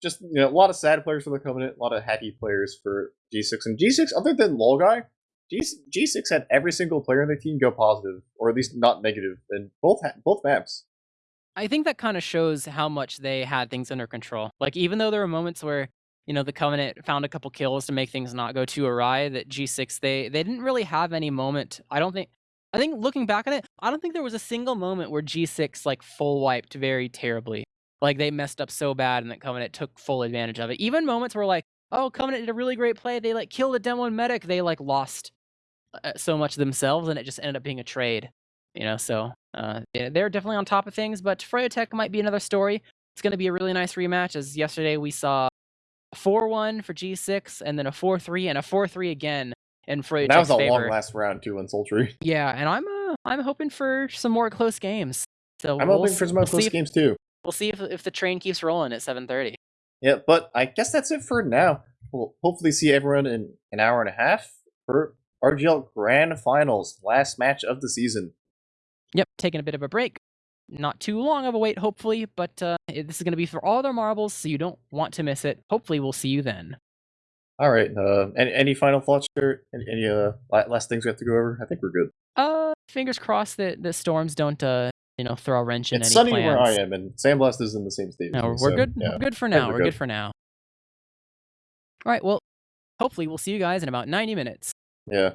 Just you know, a lot of sad players for the Covenant, a lot of happy players for G6 and G6. Other than Logai, G G6 had every single player on the team go positive, or at least not negative, in both both maps. I think that kind of shows how much they had things under control. Like even though there were moments where you know the Covenant found a couple kills to make things not go too awry, that G6 they they didn't really have any moment. I don't think. I think looking back at it, I don't think there was a single moment where G6 like full wiped very terribly. Like they messed up so bad and that Covenant took full advantage of it. Even moments where like, oh, Covenant did a really great play. They like killed a demo medic. They like lost uh, so much themselves and it just ended up being a trade. You know, so uh, they're definitely on top of things, but Froyotech might be another story. it's going to be a really nice rematch. As yesterday we saw a 4-1 for G6, and then a 4-3 and a 4-3 again in Froyo's That was a favor. long last round too in Sultry. (laughs) Yeah, and I'm uh, I'm hoping for some more close games. So I'm we'll, hoping for some more we'll close if, games too. We'll see if if the train keeps rolling at 7:30. Yeah, but I guess that's it for now. We'll hopefully see everyone in an hour and a half for RGL Grand Finals, last match of the season. Yep, taking a bit of a break. Not too long of a wait, hopefully, but uh, this is going to be for all their marbles, so you don't want to miss it. Hopefully, we'll see you then. All right. Uh, any, any final thoughts or any, any uh, last things we have to go over? I think we're good. Uh, fingers crossed that the storms don't uh, you know, throw a wrench in It's any sunny plans. where I am, and Sandblast is in the same state. No, we're so, good. Yeah. We're good for now. we're We're good. good for now. All right. Well, hopefully we'll see you guys in about 90 minutes. Yeah.